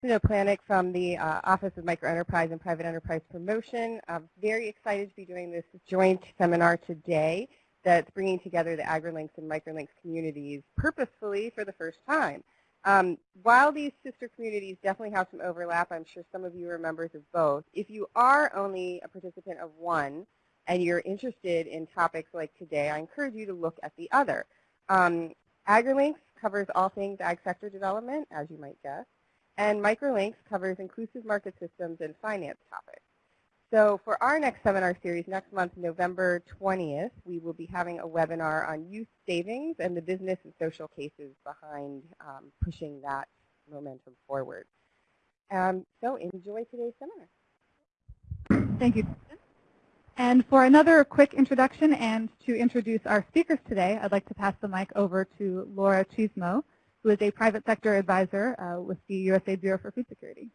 Christina Planek from the uh, Office of Microenterprise and Private Enterprise Promotion. I'm very excited to be doing this joint seminar today that's bringing together the AgriLinks and MicroLinks communities purposefully for the first time. Um, while these sister communities definitely have some overlap, I'm sure some of you are members of both. If you are only a participant of one and you're interested in topics like today, I encourage you to look at the other. Um, AgriLinks covers all things ag sector development, as you might guess, and MicroLinks covers inclusive market systems and finance topics. So for our next seminar series next month, November 20th, we will be having a webinar on youth savings and the business and social cases behind um, pushing that momentum forward. Um, so enjoy today's seminar. Thank you. And for another quick introduction and to introduce our speakers today, I'd like to pass the mic over to Laura Chismo, who is a private sector advisor uh, with the USA Bureau for Food Security.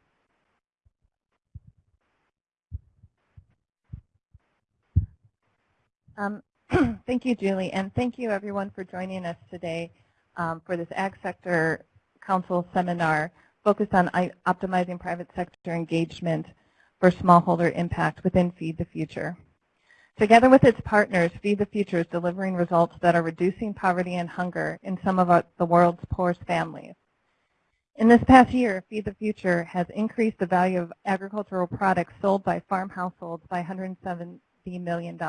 Um, thank you, Julie, and thank you everyone for joining us today um, for this Ag Sector Council seminar focused on optimizing private sector engagement for smallholder impact within Feed the Future. Together with its partners, Feed the Future is delivering results that are reducing poverty and hunger in some of our, the world's poorest families. In this past year, Feed the Future has increased the value of agricultural products sold by farm households by $170 million.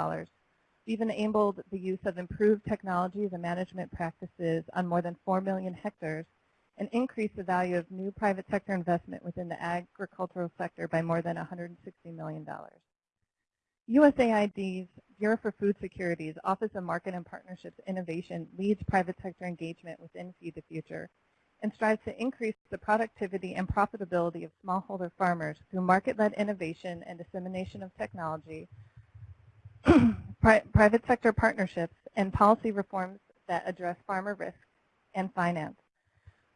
We've enabled the use of improved technologies and management practices on more than 4 million hectares and increased the value of new private sector investment within the agricultural sector by more than $160 million. USAID's Bureau for Food Security's Office of Market and Partnerships Innovation leads private sector engagement within Feed the Future and strives to increase the productivity and profitability of smallholder farmers through market-led innovation and dissemination of technology pri private sector partnerships, and policy reforms that address farmer risk and finance.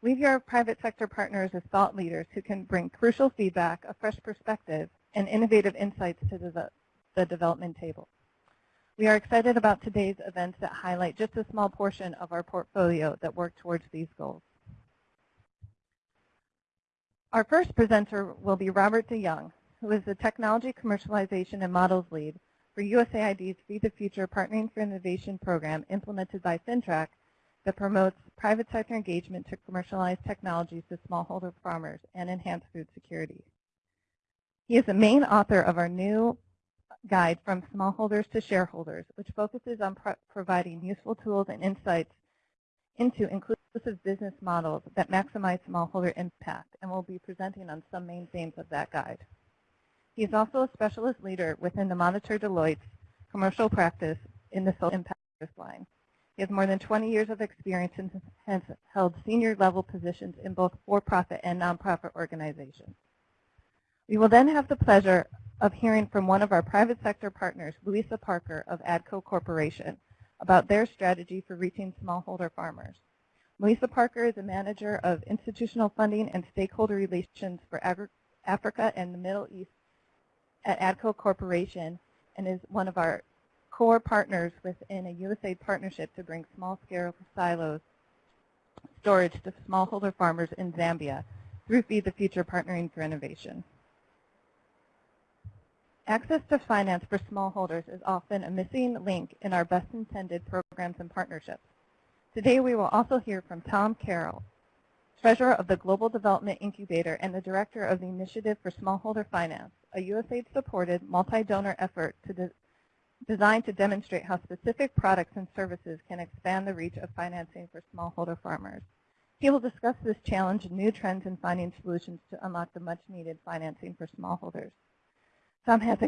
We view our private sector partners as thought leaders who can bring crucial feedback, a fresh perspective, and innovative insights to the, the development table. We are excited about today's events that highlight just a small portion of our portfolio that work towards these goals. Our first presenter will be Robert DeYoung, who is the Technology Commercialization and Models Lead for USAID's Feed the Future Partnering for Innovation program implemented by FINTRAC that promotes private sector engagement to commercialize technologies to smallholder farmers and enhance food security. He is the main author of our new guide from smallholders to shareholders, which focuses on pro providing useful tools and insights into inclusive business models that maximize smallholder impact, and will be presenting on some main themes of that guide. He is also a specialist leader within the Monitor Deloitte's commercial practice in the social impact line. He has more than 20 years of experience and has held senior level positions in both for-profit and nonprofit organizations. We will then have the pleasure of hearing from one of our private sector partners, Louisa Parker of AGCO Corporation, about their strategy for reaching smallholder farmers. Louisa Parker is a manager of institutional funding and stakeholder relations for Africa and the Middle East at AGCO Corporation and is one of our core partners within a USAID partnership to bring small-scale silos storage to smallholder farmers in Zambia through Feed the Future Partnering for Innovation. Access to finance for smallholders is often a missing link in our best intended programs and partnerships. Today we will also hear from Tom Carroll, Treasurer of the Global Development Incubator and the Director of the Initiative for Smallholder Finance, a USAID-supported multi-donor effort to de designed to demonstrate how specific products and services can expand the reach of financing for smallholder farmers. He will discuss this challenge and new trends in finding solutions to unlock the much-needed financing for smallholders. Tom has,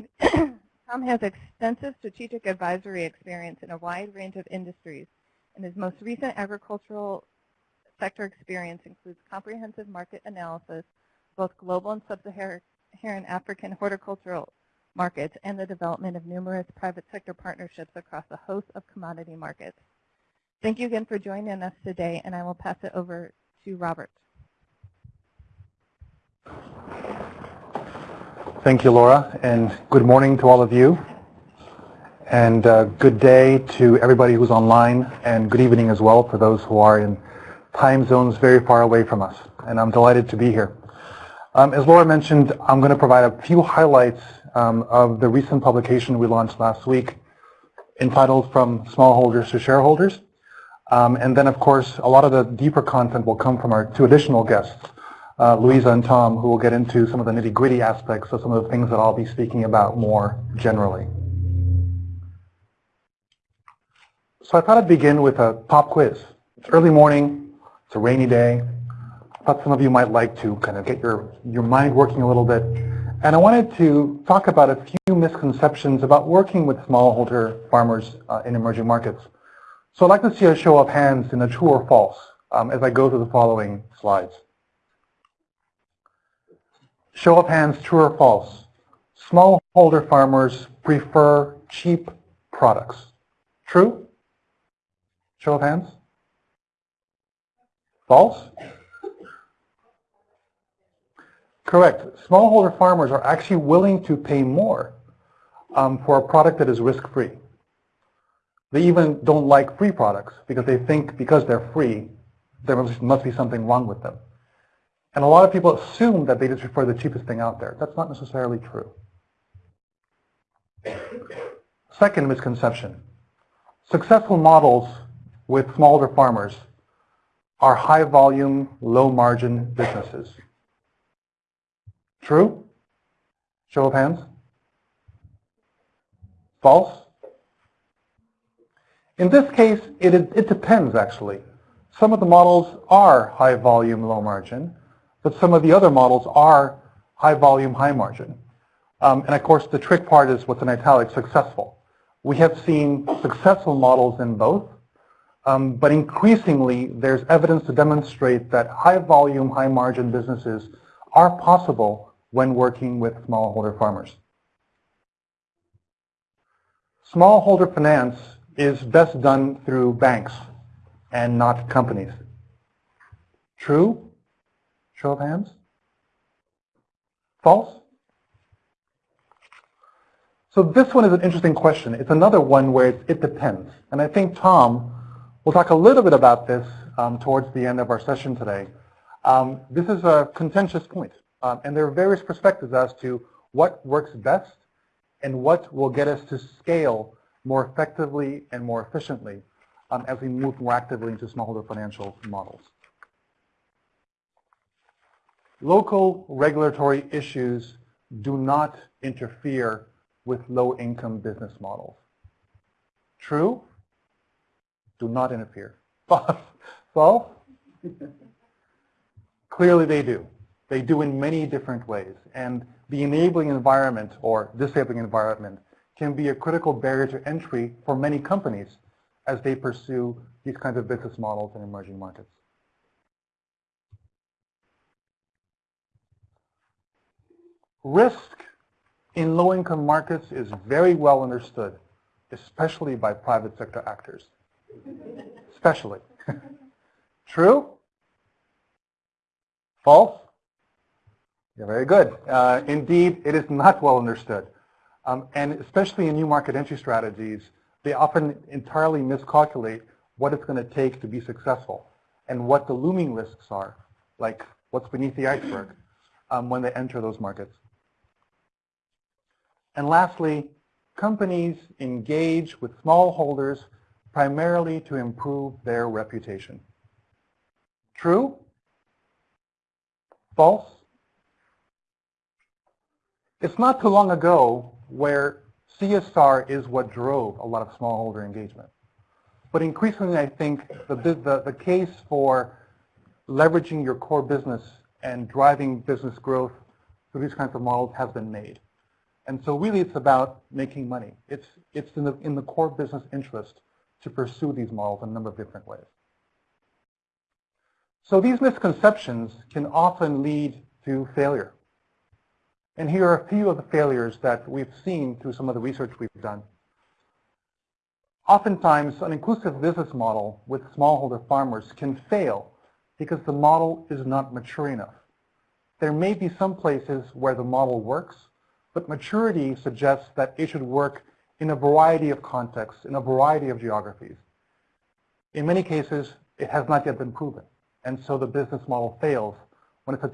Tom has extensive strategic advisory experience in a wide range of industries, and his most recent agricultural sector experience includes comprehensive market analysis, both global and sub-Saharan Saharan African horticultural markets and the development of numerous private sector partnerships across a host of commodity markets. Thank you again for joining us today, and I will pass it over to Robert. Thank you, Laura, and good morning to all of you. And uh, good day to everybody who's online, and good evening as well for those who are in time zones very far away from us. And I'm delighted to be here. Um, as Laura mentioned, I'm going to provide a few highlights um, of the recent publication we launched last week entitled From Smallholders to Shareholders. Um, and then, of course, a lot of the deeper content will come from our two additional guests, uh, Louisa and Tom, who will get into some of the nitty-gritty aspects of some of the things that I'll be speaking about more generally. So I thought I'd begin with a pop quiz. It's early morning, it's a rainy day. I thought some of you might like to kind of get your, your mind working a little bit. And I wanted to talk about a few misconceptions about working with smallholder farmers uh, in emerging markets. So I'd like to see a show of hands in a true or false um, as I go through the following slides. Show of hands, true or false. Smallholder farmers prefer cheap products. True? Show of hands. False? Correct. Smallholder farmers are actually willing to pay more um, for a product that is risk-free. They even don't like free products because they think because they're free, there must be something wrong with them. And a lot of people assume that they just the cheapest thing out there. That's not necessarily true. Second misconception. Successful models with smaller farmers are high volume, low margin businesses. True? Show of hands. False? In this case, it, it depends actually. Some of the models are high volume, low margin, but some of the other models are high volume, high margin. Um, and of course, the trick part is what's in italics, successful. We have seen successful models in both, um, but increasingly there's evidence to demonstrate that high volume, high margin businesses are possible when working with smallholder farmers. Smallholder finance is best done through banks and not companies. True? Show of hands. False? So this one is an interesting question. It's another one where it, depends. And I think Tom will talk a little bit about this um, towards the end of our session today. Um, this is a contentious point. Um, and there are various perspectives as to what works best and what will get us to scale more effectively and more efficiently um, as we move more actively into smallholder financial models. Local regulatory issues do not interfere with low-income business models. True? Do not interfere. False? Clearly they do. They do in many different ways. And the enabling environment or disabling environment can be a critical barrier to entry for many companies as they pursue these kinds of business models in emerging markets. Risk in low-income markets is very well understood, especially by private sector actors. especially. True? False? Yeah, very good. Uh, indeed, it is not well understood. Um, and especially in new market entry strategies, they often entirely miscalculate what it's going to take to be successful and what the looming risks are, like what's beneath the iceberg um, when they enter those markets. And lastly, companies engage with smallholders primarily to improve their reputation. True? False? It's not too long ago where CSR is what drove a lot of smallholder engagement. But increasingly, I think the, the, the case for leveraging your core business and driving business growth through these kinds of models has been made. And so really it's about making money. It's, it's in, the, in the core business interest to pursue these models in a number of different ways. So these misconceptions can often lead to failure. And here are a few of the failures that we've seen through some of the research we've done. Oftentimes, an inclusive business model with smallholder farmers can fail because the model is not mature enough. There may be some places where the model works, but maturity suggests that it should work in a variety of contexts, in a variety of geographies. In many cases, it has not yet been proven. And so the business model fails when it's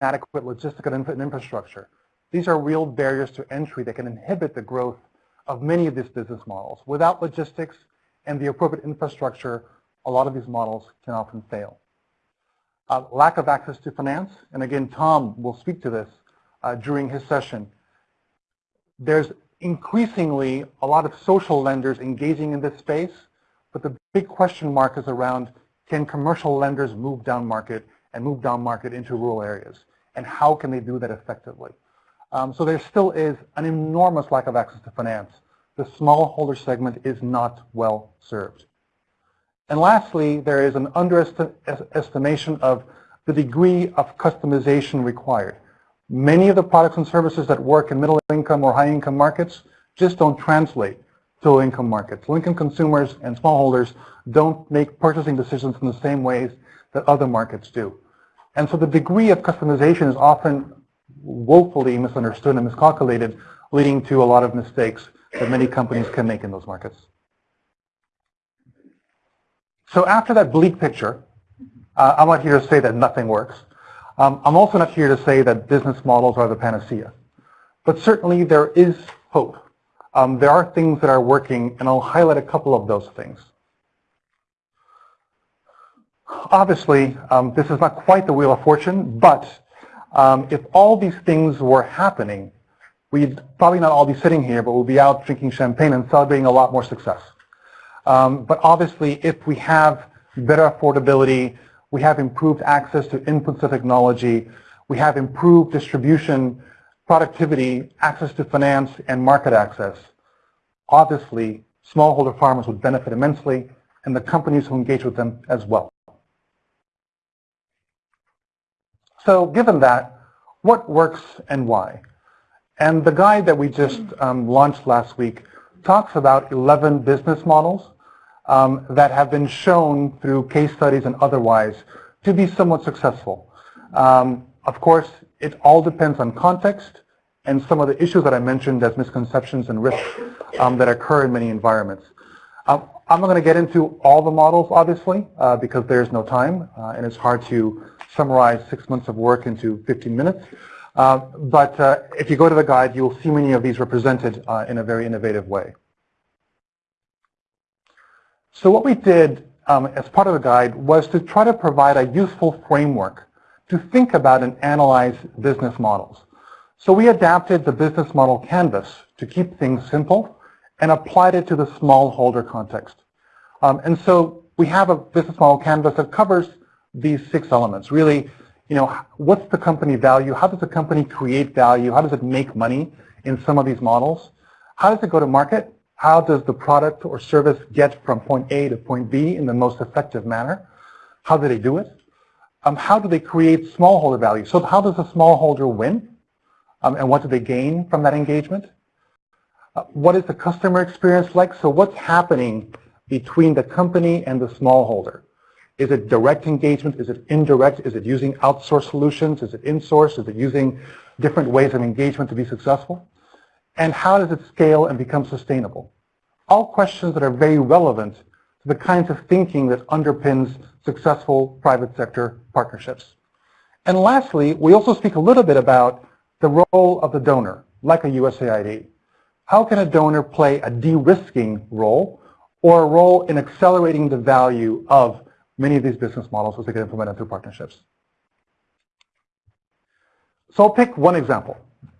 inadequate logistical and infrastructure. These are real barriers to entry that can inhibit the growth of many of these business models. Without logistics and the appropriate infrastructure, a lot of these models can often fail. Uh, lack of access to finance, and again, Tom will speak to this uh, during his session. There's increasingly a lot of social lenders engaging in this space, but the big question mark is around can commercial lenders move down market and move down market into rural areas? And how can they do that effectively? Um, so there still is an enormous lack of access to finance. The smallholder segment is not well served. And lastly, there is an underestimation of the degree of customization required. Many of the products and services that work in middle income or high income markets just don't translate to low income markets. Low income consumers and smallholders don't make purchasing decisions in the same ways that other markets do. And so the degree of customization is often woefully misunderstood and miscalculated, leading to a lot of mistakes that many companies can make in those markets. So after that bleak picture, uh, I'm not here to say that nothing works. Um, I'm also not here to say that business models are the panacea. But certainly there is hope. Um, there are things that are working, and I'll highlight a couple of those things. Obviously, um, this is not quite the Wheel of Fortune, but um, if all these things were happening, we'd probably not all be sitting here, but we'd be out drinking champagne and celebrating a lot more success. Um, but obviously, if we have better affordability, we have improved access to inputs of technology. We have improved distribution, productivity, access to finance, and market access. Obviously, smallholder farmers would benefit immensely, and the companies who engage with them as well. So given that, what works and why? And the guide that we just um, launched last week talks about 11 business models um, that have been shown through case studies and otherwise to be somewhat successful. Um, of course, it all depends on context and some of the issues that I mentioned as misconceptions and risks um, that occur in many environments. Um, I'm not going to get into all the models, obviously, uh, because there's no time, uh, and it's hard to summarize six months of work into 15 minutes. Uh, but uh, if you go to the guide, you'll see many of these represented uh, in a very innovative way. So what we did um, as part of the guide was to try to provide a useful framework to think about and analyze business models. So we adapted the business model canvas to keep things simple and applied it to the smallholder context. Um, and so we have a business model canvas that covers these six elements. Really, you know, what's the company value? How does the company create value? How does it make money in some of these models? How does it go to market? How does the product or service get from point A to point B in the most effective manner? How do they do it? Um, how do they create smallholder value? So how does a smallholder win? Um, and what do they gain from that engagement? Uh, what is the customer experience like? So what's happening between the company and the smallholder? Is it direct engagement? Is it indirect? Is it using outsourced solutions? Is it in-source? Is it using different ways of engagement to be successful? And how does it scale and become sustainable? All questions that are very relevant to the kinds of thinking that underpins successful private sector partnerships. And lastly, we also speak a little bit about the role of the donor, like a USAID. How can a donor play a de-risking role or a role in accelerating the value of many of these business models as they get implemented through partnerships? So I'll pick one example.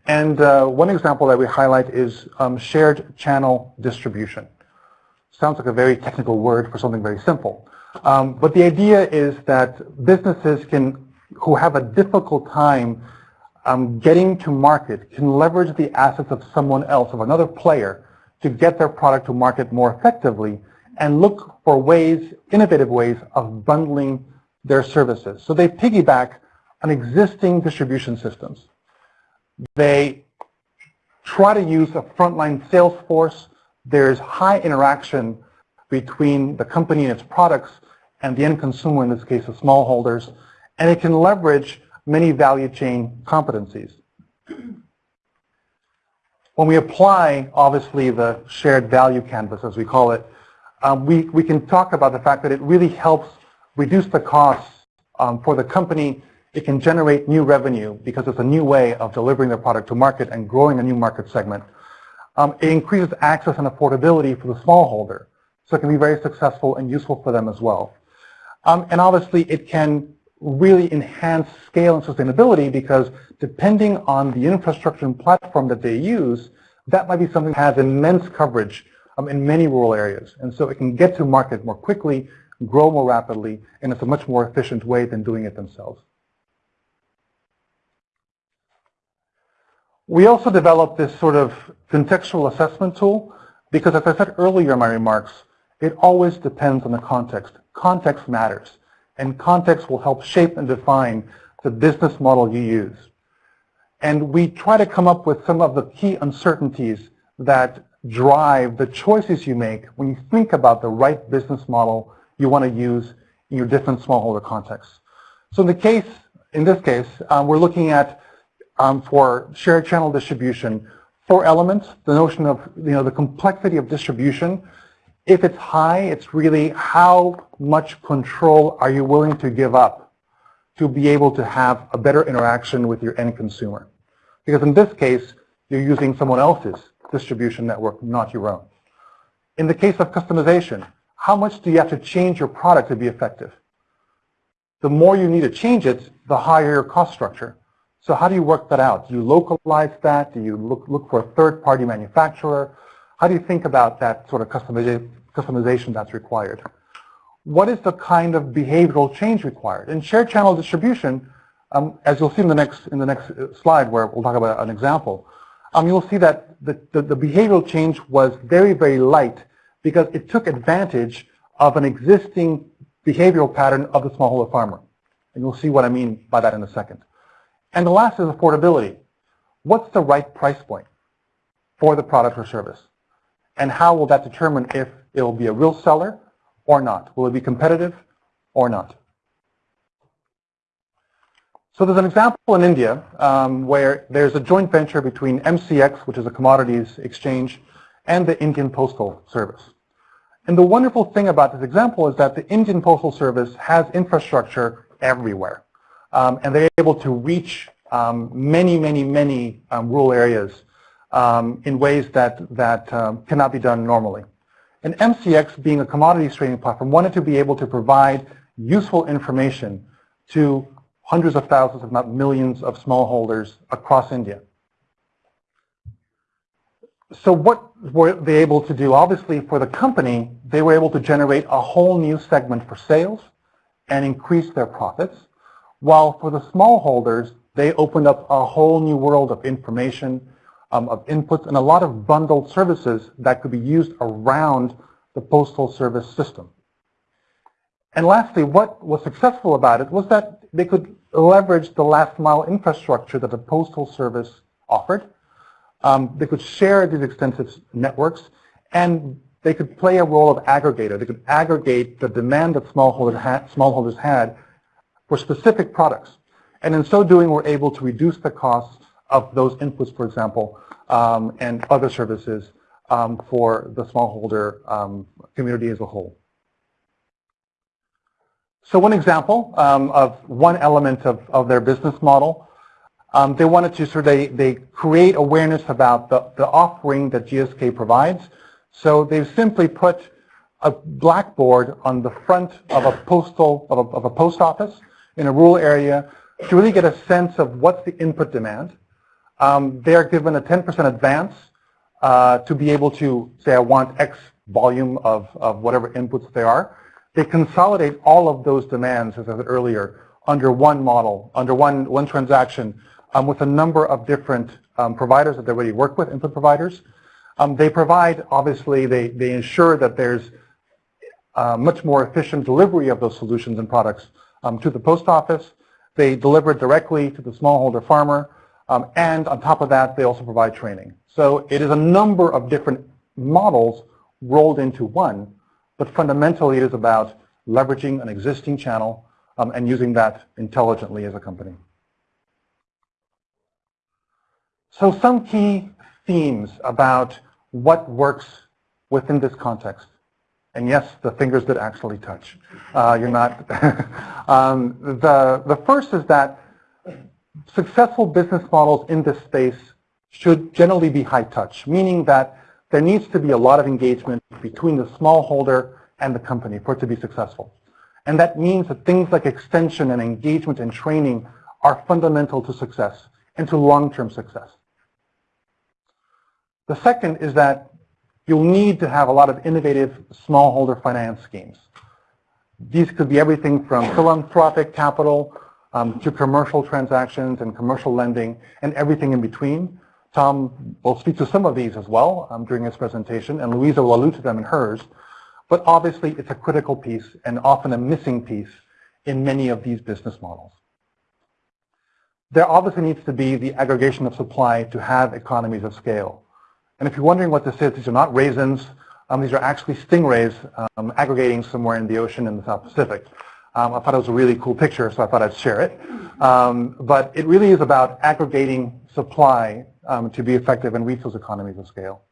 And uh, one example that we highlight is um, shared channel distribution. Sounds like a very technical word for something very simple. Um, but the idea is that businesses can, who have a difficult time um, getting to market, can leverage the assets of someone else, of another player, to get their product to market more effectively and look for ways, innovative ways of bundling their services. So they piggyback on existing distribution systems. They try to use a frontline sales force. There's high interaction between the company and its products and the end consumer, in this case, the smallholders, and it can leverage many value chain competencies. When we apply, obviously, the shared value canvas, as we call it, um, we, we can talk about the fact that it really helps reduce the costs um, for the company It can generate new revenue because it's a new way of delivering their product to market and growing a new market segment. Um, it increases access and affordability for the smallholder, so it can be very successful and useful for them as well. Um, and obviously, it can really enhance scale and sustainability because depending on the infrastructure and platform that they use, that might be something that has immense coverage um, in many rural areas. And so it can get to market more quickly, grow more rapidly, and it's a much more efficient way than doing it themselves. We also developed this sort of contextual assessment tool because as I said earlier in my remarks, it always depends on the context. Context matters, and context will help shape and define the business model you use. And we try to come up with some of the key uncertainties that drive the choices you make when you think about the right business model you want to use in your different smallholder contexts. So in the case, in this case, um, we're looking at um, for shared channel distribution, four elements, the notion of you know the complexity of distribution. If it's high, it's really how much control are you willing to give up to be able to have a better interaction with your end consumer. Because in this case, you're using someone else's distribution network, not your own. In the case of customization, how much do you have to change your product to be effective? The more you need to change it, the higher your cost structure. So how do you work that out? Do you localize that? Do you look, look for a third-party manufacturer? How do you think about that sort of customization that's required? What is the kind of behavioral change required? In shared channel distribution, um, as you'll see in the next in the next uh, slide where we'll talk about an example, um, you'll see that the, the, the behavioral change was very, very light because it took advantage of an existing behavioral pattern of the smallholder farmer. And you'll see what I mean by that in a second. And the last is affordability. What's the right price point for the product or service? And how will that determine if it will be a real seller or not? Will it be competitive or not? So there's an example in India um, where there's a joint venture between MCX, which is a commodities exchange, and the Indian Postal Service. And the wonderful thing about this example is that the Indian Postal Service has infrastructure everywhere. Um, and they're able to reach um, many, many, many um, rural areas um, in ways that, that um, cannot be done normally. And MCX, being a commodities trading platform, wanted to be able to provide useful information to hundreds of thousands, if not millions, of smallholders across India. So what were they able to do? Obviously, for the company, they were able to generate a whole new segment for sales and increase their profits, while for the smallholders, they opened up a whole new world of information, um, of inputs, and a lot of bundled services that could be used around the postal service system. And lastly, what was successful about it was that they could leverage the last mile infrastructure that the Postal Service offered. Um, they could share these extensive networks and they could play a role of aggregator. They could aggregate the demand that smallholders had, smallholders had for specific products. And in so doing, we're able to reduce the costs of those inputs, for example, um, and other services um, for the smallholder um, community as a whole. So one example um, of one element of, of their business model, um, they wanted to sort of, they, they create awareness about the, the offering that GSK provides. So they've simply put a blackboard on the front of a postal, of a, of a post office in a rural area to really get a sense of what's the input demand. Um, they're given a 10% advance uh, to be able to say, I want X volume of, of whatever inputs there are. They consolidate all of those demands, as I said earlier, under one model, under one, one transaction, um, with a number of different um, providers that they already work with, input providers. Um, they provide, obviously, they, they ensure that there's uh, much more efficient delivery of those solutions and products um, to the post office. They deliver it directly to the smallholder farmer. Um, and on top of that, they also provide training. So it is a number of different models rolled into one but fundamentally it is about leveraging an existing channel um, and using that intelligently as a company. So some key themes about what works within this context. And yes, the fingers did actually touch. Uh, you're not. um, the, the first is that successful business models in this space should generally be high touch, meaning that there needs to be a lot of engagement between the smallholder and the company for it to be successful. And that means that things like extension and engagement and training are fundamental to success and to long-term success. The second is that you'll need to have a lot of innovative smallholder finance schemes. These could be everything from philanthropic capital um, to commercial transactions and commercial lending and everything in between. Tom will speak to some of these as well um, during his presentation, and Louisa will allude to them in hers. But obviously, it's a critical piece and often a missing piece in many of these business models. There obviously needs to be the aggregation of supply to have economies of scale. And if you're wondering what this is, these are not raisins. Um, these are actually stingrays um, aggregating somewhere in the ocean in the South Pacific. Um, I thought it was a really cool picture, so I thought I'd share it. Um, but it really is about aggregating supply um, to be effective reach those economies of scale.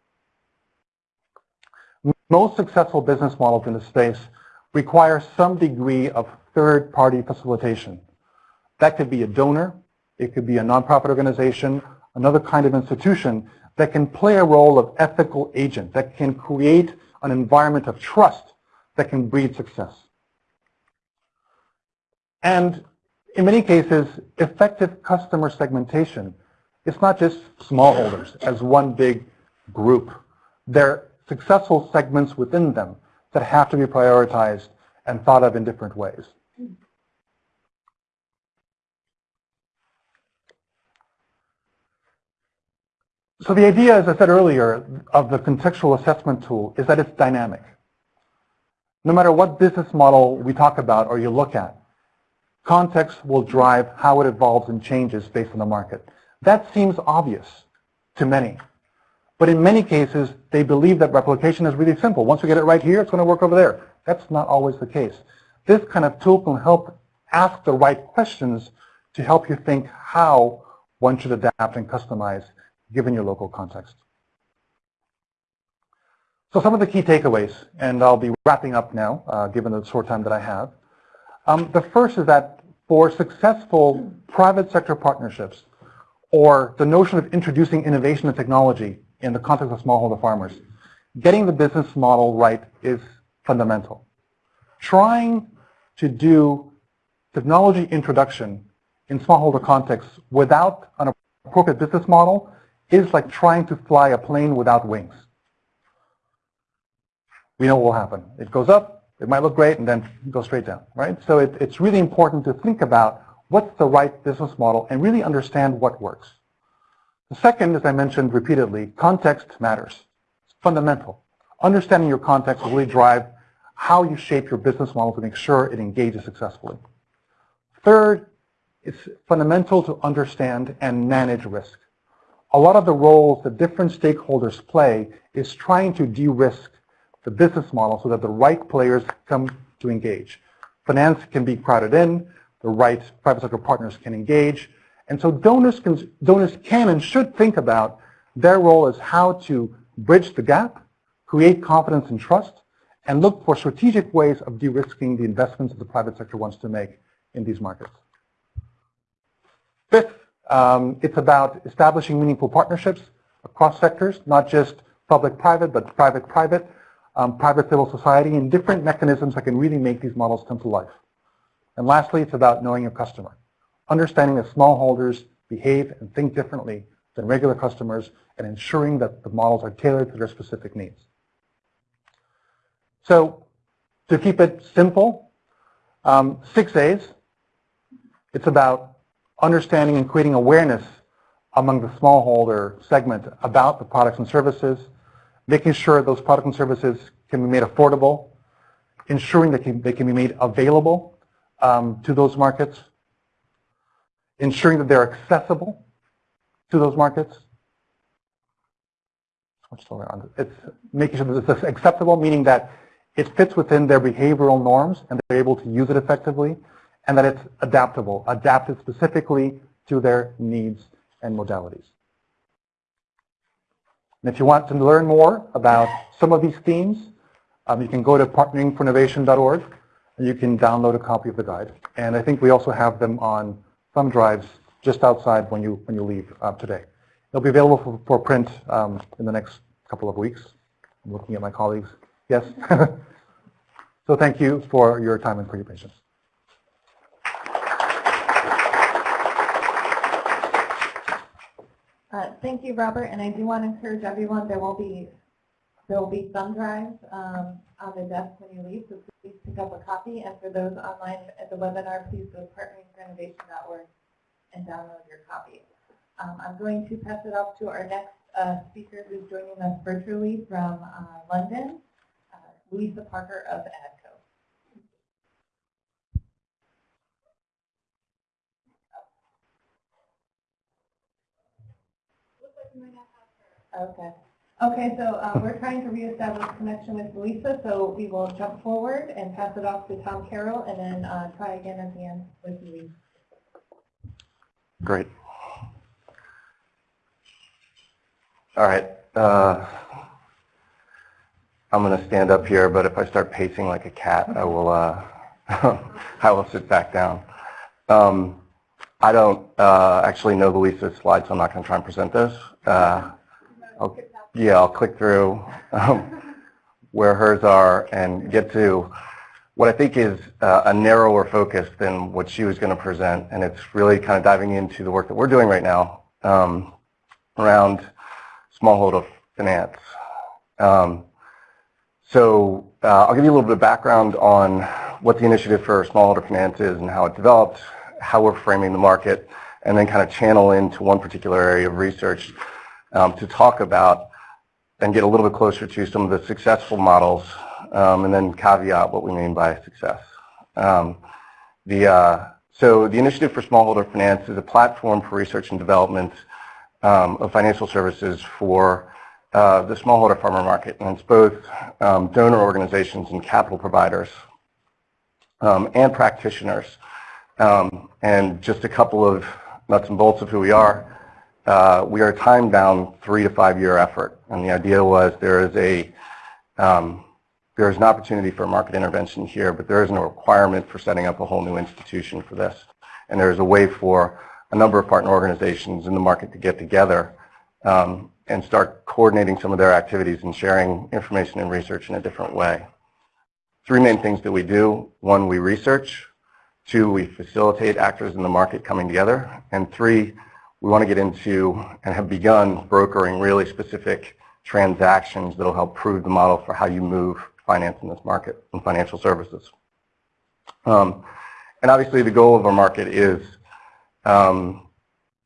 Most successful business models in this space require some degree of third-party facilitation. That could be a donor, it could be a nonprofit organization, another kind of institution that can play a role of ethical agent, that can create an environment of trust that can breed success. And in many cases, effective customer segmentation, it's not just smallholders as one big group. There are successful segments within them that have to be prioritized and thought of in different ways. So the idea, as I said earlier, of the contextual assessment tool is that it's dynamic. No matter what business model we talk about or you look at, context will drive how it evolves and changes based on the market. That seems obvious to many. But in many cases, they believe that replication is really simple. Once we get it right here, it's going to work over there. That's not always the case. This kind of tool can help ask the right questions to help you think how one should adapt and customize given your local context. So some of the key takeaways, and I'll be wrapping up now, uh, given the short time that I have. Um, the first is that for successful private sector partnerships, or the notion of introducing innovation and technology in the context of smallholder farmers, getting the business model right is fundamental. Trying to do technology introduction in smallholder contexts without an appropriate business model is like trying to fly a plane without wings. We know what will happen. It goes up, it might look great, and then go straight down, right? So it, it's really important to think about what's the right business model and really understand what works. The second, as I mentioned repeatedly, context matters. It's fundamental. Understanding your context will really drive how you shape your business model to make sure it engages successfully. Third, it's fundamental to understand and manage risk a lot of the roles that different stakeholders play is trying to de-risk the business model so that the right players come to engage. Finance can be crowded in, the right private sector partners can engage, and so donors can, donors can and should think about their role as how to bridge the gap, create confidence and trust, and look for strategic ways of de-risking the investments that the private sector wants to make in these markets. Fifth, um, it's about establishing meaningful partnerships across sectors, not just public-private, but private-private, um, private civil society, and different mechanisms that can really make these models come to life. And lastly, it's about knowing your customer, understanding that smallholders behave and think differently than regular customers, and ensuring that the models are tailored to their specific needs. So to keep it simple, um, six A's, it's about understanding and creating awareness among the smallholder segment about the products and services, making sure those products and services can be made affordable, ensuring that they can be made available um, to those markets, ensuring that they're accessible to those markets. It's making sure that it's acceptable, meaning that it fits within their behavioral norms and they're able to use it effectively and that it's adaptable, adapted specifically to their needs and modalities. And if you want to learn more about some of these themes, um, you can go to partneringforinnovation.org and you can download a copy of the guide. And I think we also have them on thumb drives just outside when you when you leave uh, today. It'll be available for, for print um, in the next couple of weeks. I'm looking at my colleagues. Yes. so thank you for your time and for your patience. Uh, thank you, Robert. And I do want to encourage everyone, there will be there will be thumb drives um, on the desk when you leave, so please pick up a copy. And for those online at the webinar, please go to partneringforinnovation.org and download your copy. Um, I'm going to pass it off to our next uh, speaker who's joining us virtually from uh, London, uh, Louisa Parker of AGCO. Okay. Okay, so uh, we're trying to reestablish connection with Louisa, so we will jump forward and pass it off to Tom Carroll, and then uh, try again at the end with Louisa. Great. All right. Uh, I'm going to stand up here, but if I start pacing like a cat, I will. Uh, I will sit back down. Um, I don't uh, actually know Louisa's slides, so I'm not going to try and present those. Yeah, I'll click through um, where hers are and get to what I think is uh, a narrower focus than what she was going to present, and it's really kind of diving into the work that we're doing right now um, around smallholder finance. Um, so uh, I'll give you a little bit of background on what the initiative for smallholder finance is and how it developed, how we're framing the market, and then kind of channel into one particular area of research um, to talk about and get a little bit closer to some of the successful models um, and then caveat what we mean by success. Um, the, uh, so the Initiative for Smallholder Finance is a platform for research and development um, of financial services for uh, the smallholder farmer market. And it's both um, donor organizations and capital providers um, and practitioners. Um, and just a couple of nuts and bolts of who we are. Uh, we are a time-bound three to five-year effort. And the idea was there is a um, there is an opportunity for market intervention here, but there isn't a requirement for setting up a whole new institution for this. And there is a way for a number of partner organizations in the market to get together um, and start coordinating some of their activities and sharing information and research in a different way. Three main things that we do. One, we research. Two, we facilitate actors in the market coming together. And three, we want to get into and have begun brokering really specific transactions that will help prove the model for how you move finance in this market and financial services. Um, and obviously the goal of our market is um,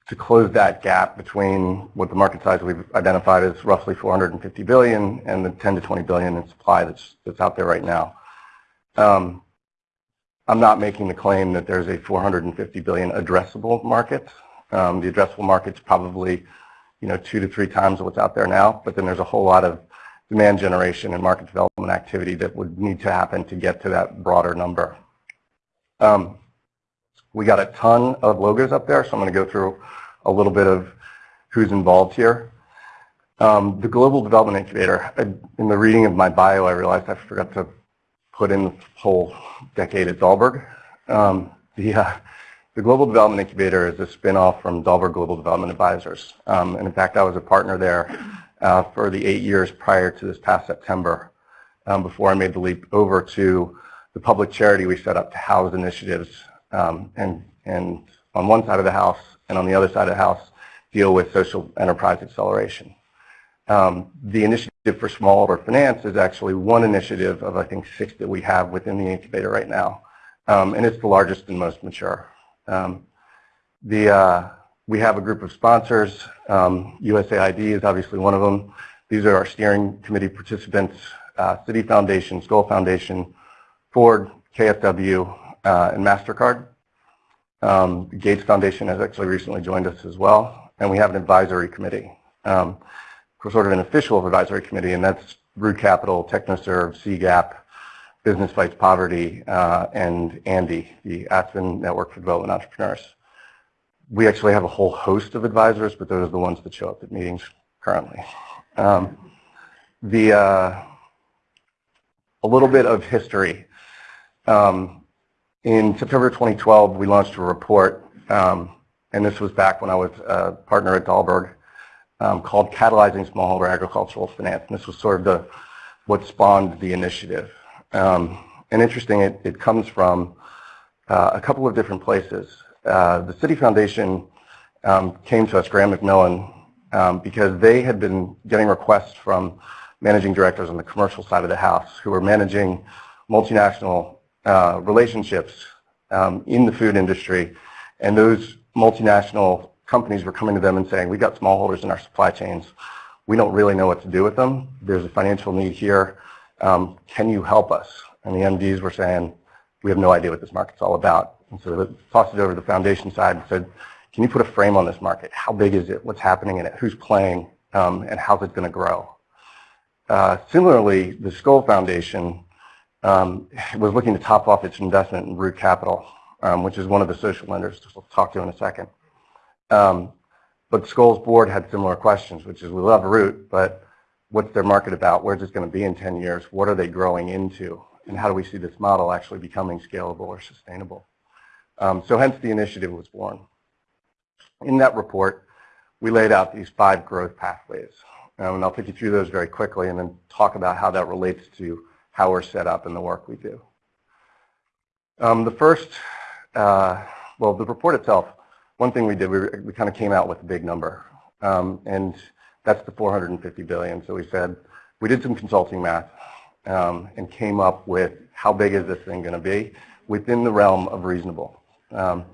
to close that gap between what the market size we've identified as roughly 450 billion and the 10 to 20 billion in supply that's, that's out there right now. Um, I'm not making the claim that there's a 450 billion addressable market. Um, the addressable market's probably, you know, two to three times what's out there now, but then there's a whole lot of demand generation and market development activity that would need to happen to get to that broader number. Um, we got a ton of logos up there, so I'm going to go through a little bit of who's involved here. Um, the Global Development Incubator, in the reading of my bio, I realized I forgot to put in the whole decade at Dalberg. Um, the, uh, the Global Development Incubator is a spinoff from Dalberg Global Development Advisors. Um, and in fact, I was a partner there uh, for the eight years prior to this past September um, before I made the leap over to the public charity we set up to house initiatives um, and, and on one side of the house and on the other side of the house deal with social enterprise acceleration. Um, the initiative for smallholder finance is actually one initiative of I think six that we have within the incubator right now. Um, and it's the largest and most mature. Um, the, uh, we have a group of sponsors. Um, USAID is obviously one of them. These are our steering committee participants, uh, Citi Foundation, Skoll Foundation, Ford, KFW, uh, and MasterCard. Um, Gates Foundation has actually recently joined us as well, and we have an advisory committee. Um, sort of an official advisory committee, and that's Root Capital, TechnoServe, CGAP, Business Fights Poverty, uh, and ANDE, the Aspen Network for Development Entrepreneurs we actually have a whole host of advisors, but those are the ones that show up at meetings currently. Um, the uh, a little bit of history. Um, in September 2012, we launched a report um, and this was back when I was a partner at Dalberg, um, called Catalyzing Smallholder Agricultural Finance. And this was sort of the, what spawned the initiative. Um, and interesting, it, it comes from uh, a couple of different places. Uh, the Citi Foundation um, came to us, Graham McMillan, um, because they had been getting requests from managing directors on the commercial side of the house who were managing multinational uh, relationships um, in the food industry. And those multinational companies were coming to them and saying, we've got smallholders in our supply chains. We don't really know what to do with them. There's a financial need here. Um, can you help us? And the MDs were saying, we have no idea what this market's all about. And so they tossed it over to the foundation side and said, can you put a frame on this market? How big is it? What's happening in it? Who's playing? Um, and how's it going to grow? Uh, similarly, the Skoll Foundation um, was looking to top off its investment in Root Capital, um, which is one of the social lenders we'll talk to in a second. Um, but Skoll's board had similar questions, which is we love Root, but what's their market about? Where's it going to be in 10 years? What are they growing into? And how do we see this model actually becoming scalable or sustainable? Um, so hence the initiative was born. In that report, we laid out these five growth pathways. Um, and I'll take you through those very quickly and then talk about how that relates to how we're set up and the work we do. Um, the first, uh, well, the report itself, one thing we did, we, we kind of came out with a big number. Um, and that's the 450 billion. So we said, we did some consulting math um, and came up with how big is this thing going to be within the realm of reasonable. Um,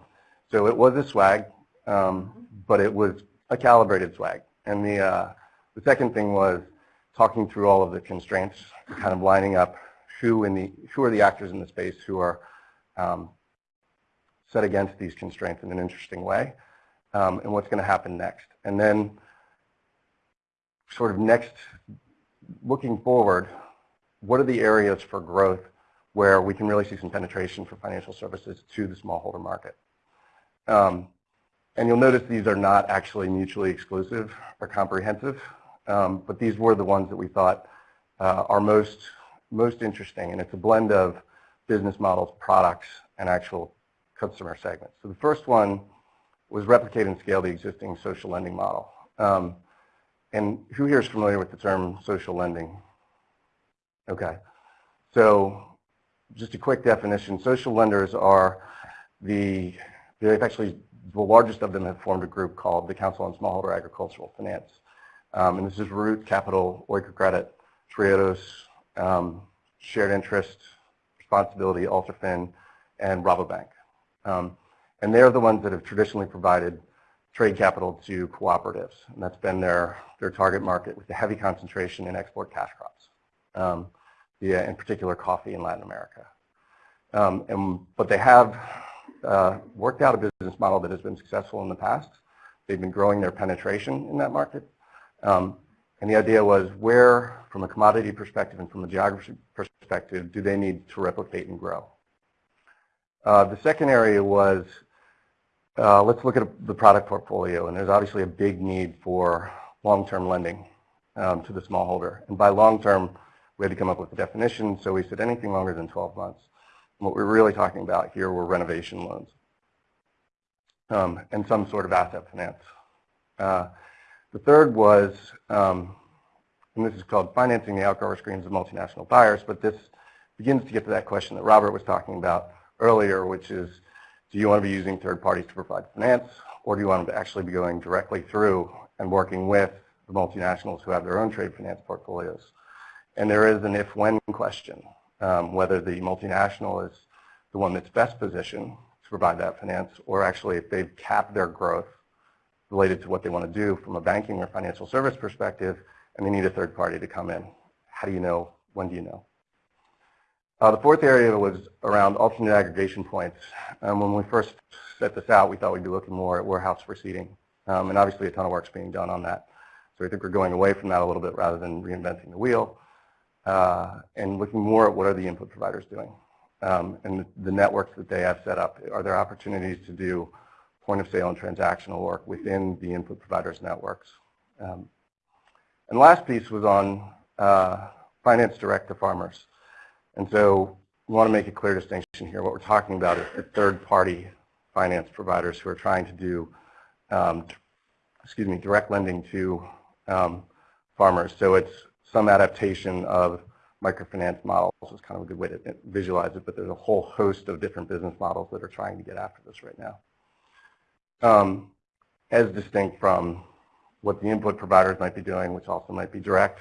so it was a swag, um, but it was a calibrated swag. And the, uh, the second thing was talking through all of the constraints, kind of lining up who in the who are the actors in the space who are um, set against these constraints in an interesting way, um, and what's going to happen next. And then sort of next, looking forward, what are the areas for growth where we can really see some penetration for financial services to the smallholder market? Um, and you'll notice these are not actually mutually exclusive or comprehensive. Um, but these were the ones that we thought uh, are most, most interesting. And it's a blend of business models, products, and actual customer segments. So the first one was replicate and scale the existing social lending model. Um, and who here is familiar with the term social lending? Okay. So just a quick definition, social lenders are the, they've actually, the largest of them have formed a group called the Council on Smallholder Agricultural Finance. Um, and this is Root, Capital, Oikocredit, Triodos, um, Shared Interest, Responsibility, Alterfin, and Rabobank. Um, and they're the ones that have traditionally provided trade capital to cooperatives. And that's been their, their target market with a heavy concentration in export cash crops, um, in particular coffee in Latin America. Um, and, but they have uh, worked out a business model that has been successful in the past. They've been growing their penetration in that market. Um, and the idea was where, from a commodity perspective and from a geography perspective, do they need to replicate and grow? Uh, the second area was, uh, let's look at the product portfolio. And there's obviously a big need for long-term lending um, to the smallholder. And by long-term, we had to come up with a definition. So we said anything longer than 12 months. And what we're really talking about here were renovation loans um, and some sort of asset finance. Uh, the third was, um, and this is called financing the outgrower schemes of multinational buyers, but this begins to get to that question that Robert was talking about earlier, which is, do you want to be using third parties to provide finance, or do you want to actually be going directly through and working with the multinationals who have their own trade finance portfolios? And there is an if-when question, um, whether the multinational is the one that's best positioned to provide that finance, or actually if they've capped their growth related to what they want to do from a banking or financial service perspective, and they need a third party to come in. How do you know? When do you know? Uh, the fourth area was around alternate aggregation points. Um, when we first set this out, we thought we'd be looking more at warehouse receipting. Um, and obviously a ton of work's being done on that. So I think we're going away from that a little bit rather than reinventing the wheel uh, and looking more at what are the input providers doing. Um, and the, the networks that they have set up. Are there opportunities to do point of sale and transactional work within the input providers networks. Um, and last piece was on uh, finance direct to farmers. And so we want to make a clear distinction here. What we're talking about is the third party finance providers who are trying to do um, excuse me, direct lending to um, farmers. So it's some adaptation of microfinance models is kind of a good way to visualize it, but there's a whole host of different business models that are trying to get after this right now. Um, as distinct from what the input providers might be doing, which also might be direct,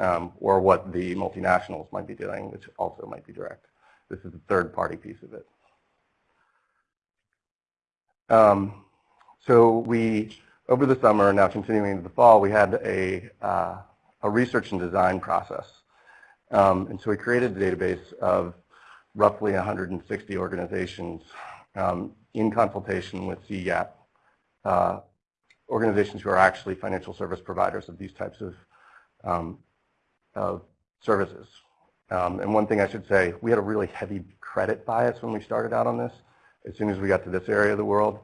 um, or what the multinationals might be doing, which also might be direct. This is the third party piece of it. Um, so we, over the summer, now continuing into the fall, we had a, uh, a research and design process. Um, and so we created a database of roughly 160 organizations um, in consultation with CGAP, uh, organizations who are actually financial service providers of these types of, um, of services. Um, and one thing I should say, we had a really heavy credit bias when we started out on this. As soon as we got to this area of the world,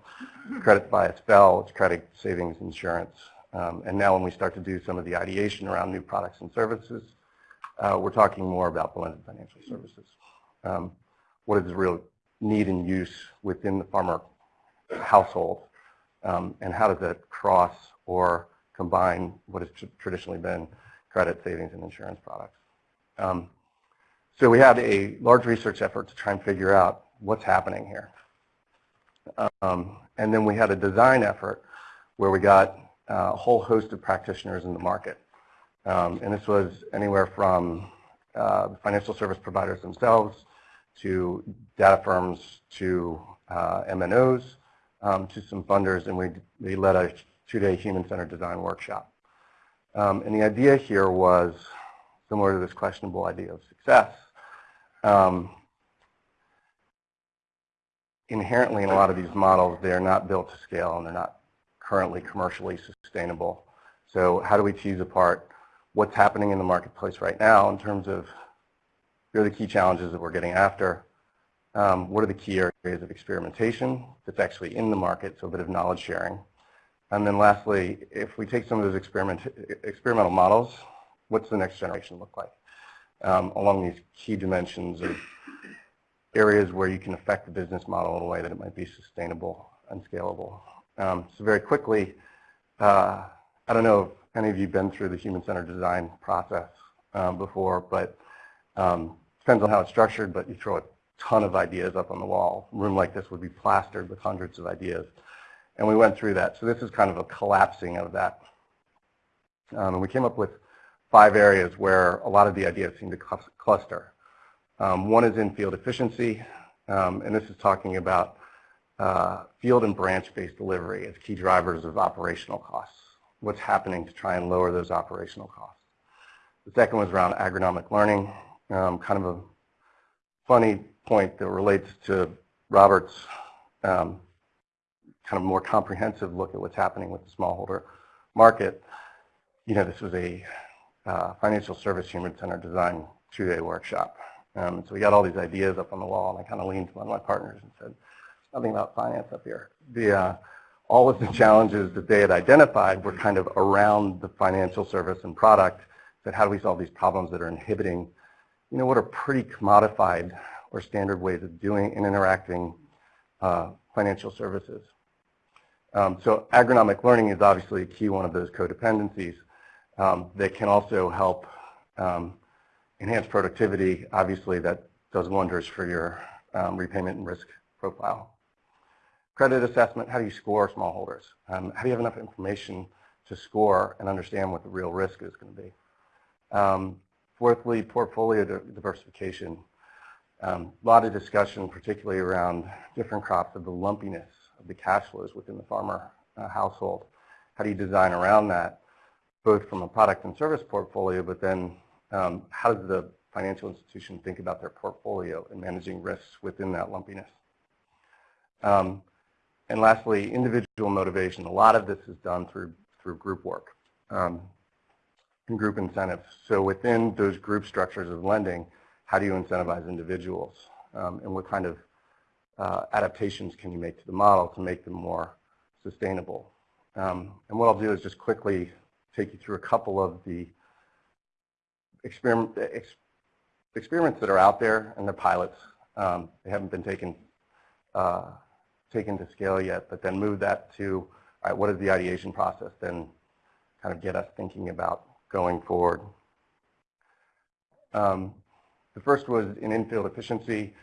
credit bias fell, it's credit savings insurance. Um, and now when we start to do some of the ideation around new products and services, uh, we're talking more about blended financial services. Um, what is the real need and use within the farmer household, um, and how does that cross or combine what has traditionally been credit, savings, and insurance products. Um, so we had a large research effort to try and figure out what's happening here. Um, and then we had a design effort where we got uh, a whole host of practitioners in the market. Um, and this was anywhere from uh, financial service providers themselves to data firms to uh, MNOs um, to some funders, and we, we led a two-day human-centered design workshop. Um, and the idea here was similar to this questionable idea of success. Um, inherently in a lot of these models, they're not built to scale and they're not currently commercially sustainable. So how do we tease apart what's happening in the marketplace right now in terms of here are the key challenges that we're getting after, um, what are the key areas of experimentation that's actually in the market, so a bit of knowledge sharing. And then lastly, if we take some of those experiment, experimental models, what's the next generation look like um, along these key dimensions of areas where you can affect the business model in a way that it might be sustainable and scalable. Um, so very quickly, uh, I don't know if any of you have been through the human-centered design process um, before, but um, depends on how it's structured, but you throw a ton of ideas up on the wall. A room like this would be plastered with hundreds of ideas. And we went through that. So this is kind of a collapsing of that. Um, and we came up with five areas where a lot of the ideas seem to cluster. Um, one is in field efficiency, um, and this is talking about uh, field and branch-based delivery as key drivers of operational costs. What's happening to try and lower those operational costs. The second was around agronomic learning, um, kind of a funny point that relates to Robert's um, kind of more comprehensive look at what's happening with the smallholder market. You know, this was a uh, financial service human center design two-day workshop. Um, so we got all these ideas up on the wall, and I kind of leaned to one of my partners and said, nothing about finance up here. The, uh, all of the challenges that they had identified were kind of around the financial service and product, that how do we solve these problems that are inhibiting, you know, what are pretty commodified or standard ways of doing and interacting uh, financial services. Um, so agronomic learning is obviously a key one of those codependencies um, that can also help um, enhance productivity. Obviously, that does wonders for your um, repayment and risk profile. Credit assessment, how do you score smallholders? Um, how do you have enough information to score and understand what the real risk is going to be? Um, fourthly, portfolio diversification. A lot of discussion, particularly around different crops of the lumpiness of the cash flows within the farmer uh, household. How do you design around that, both from a product and service portfolio, but then um, how does the financial institution think about their portfolio and managing risks within that lumpiness? Um, and lastly, individual motivation. A lot of this is done through, through group work um, and group incentives. So within those group structures of lending, how do you incentivize individuals? Um, and what kind of uh, adaptations can you make to the model to make them more sustainable? Um, and what I'll do is just quickly take you through a couple of the experiment, ex, experiments that are out there and they're pilots. Um, they haven't been taken uh, taken to scale yet, but then move that to all right, what is the ideation process? Then kind of get us thinking about going forward. Um, the first was in infield efficiency.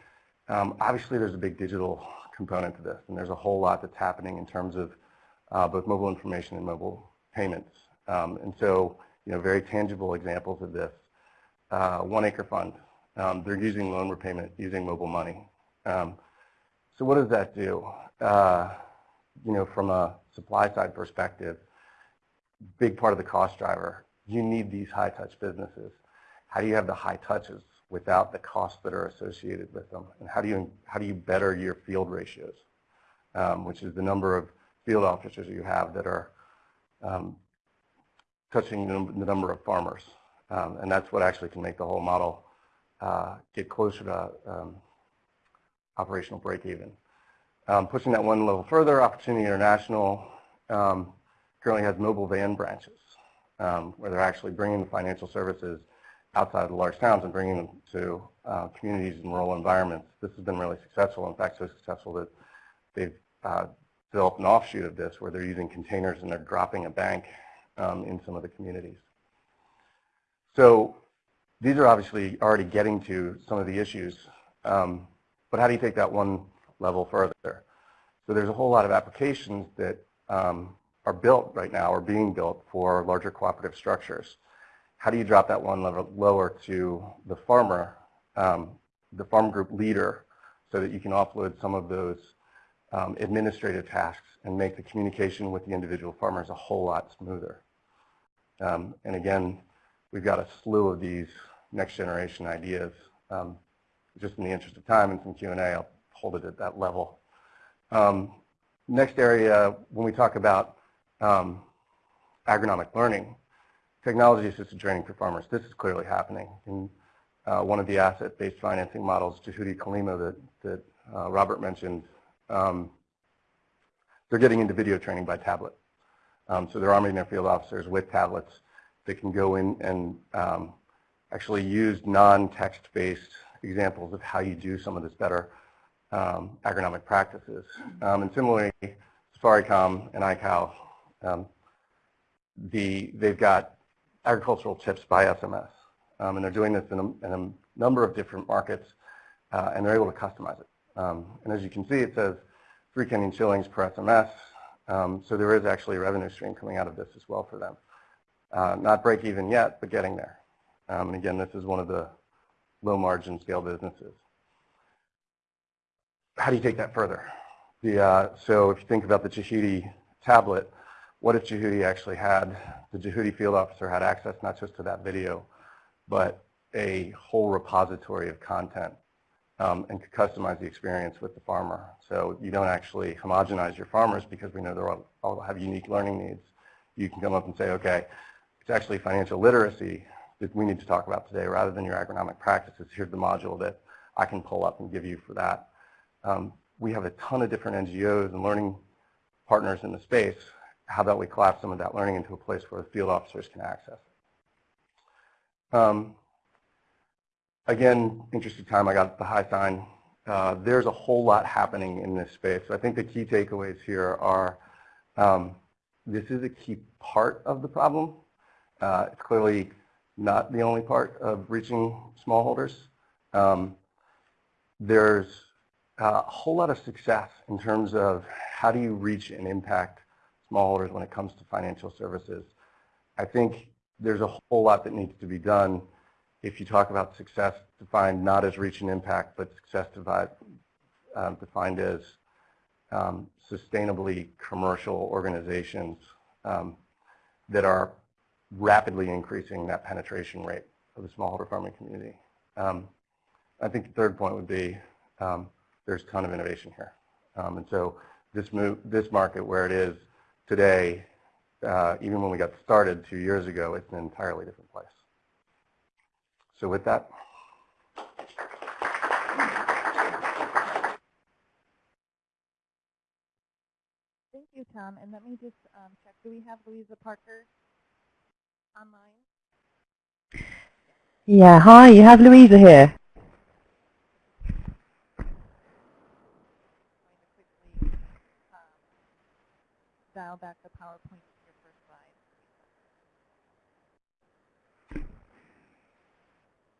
Um, obviously, there's a big digital component to this, and there's a whole lot that's happening in terms of uh, both mobile information and mobile payments. Um, and so, you know, very tangible examples of this. Uh, One Acre Fund, um, they're using loan repayment using mobile money. Um, so what does that do? Uh, you know, from a supply side perspective, big part of the cost driver, you need these high touch businesses. How do you have the high touches without the costs that are associated with them? And how do you, how do you better your field ratios, um, which is the number of field officers you have that are um, touching the number of farmers. Um, and that's what actually can make the whole model uh, get closer to um, operational break even. Um, pushing that one level further, Opportunity International um, currently has mobile van branches where they're actually bringing the financial services outside of the large towns and bringing them to uh, communities and rural environments. This has been really successful. In fact, so successful that they've uh, developed an offshoot of this where they're using containers and they're dropping a bank um, in some of the communities. So these are obviously already getting to some of the issues, um, but how do you take that one level further? So there's a whole lot of applications that um, are built right now or being built for larger cooperative structures. How do you drop that one level lower to the farmer, um, the farm group leader, so that you can offload some of those um, administrative tasks and make the communication with the individual farmers a whole lot smoother. Um, and again, we've got a slew of these next generation ideas. Um, just in the interest of time and some Q&A, I'll hold it at that level. Um, next area, when we talk about um, agronomic learning, technology assisted training for farmers, this is clearly happening. In uh, one of the asset-based financing models, Juhudi Kalima, that, that uh, Robert mentioned, um, they're getting into video training by tablet. Um, so they're arming their field officers with tablets that can go in and um, actually use non-text-based examples of how you do some of this better um, agronomic practices. Um, and similarly, Safaricom and iCow, um, the, they've got agricultural tips by SMS. Um, and they're doing this in a, in a number of different markets, uh, and they're able to customize it. Um, and as you can see, it says three Kenyan shillings per SMS. Um, so there is actually a revenue stream coming out of this as well for them. Uh, not break even yet, but getting there. Um, and again, this is one of the low margin scale businesses. How do you take that further? The, uh, so if you think about the Juhudi tablet, what if Juhudi actually had, the Juhudi field officer had access not just to that video, but a whole repository of content um, and could customize the experience with the farmer. So you don't actually homogenize your farmers because we know they all, all have unique learning needs. You can come up and say, okay, it's actually financial literacy that we need to talk about today rather than your agronomic practices. Here's the module that I can pull up and give you for that. Um, we have a ton of different NGOs and learning partners in the space. How about we collapse some of that learning into a place where field officers can access? Um, again, interesting time, I got the high sign. Uh, there's a whole lot happening in this space. I think the key takeaways here are um, this is a key part of the problem. Uh, it's clearly not the only part of reaching smallholders. Um, there's a whole lot of success in terms of how do you reach and impact smallholders when it comes to financial services. I think there's a whole lot that needs to be done if you talk about success defined not as reach and impact, but success divide, um, defined as um, sustainably commercial organizations um, that are rapidly increasing that penetration rate of the smallholder farming community. Um, I think the third point would be um, there's a ton of innovation here. Um, and so this, move, this market where it is today, uh, even when we got started two years ago, it's an entirely different place. So with that. Thank you, Tom. And let me just um, check. Do we have Louisa Parker online? Yeah, hi, you have Louisa here. dial back the PowerPoint to your first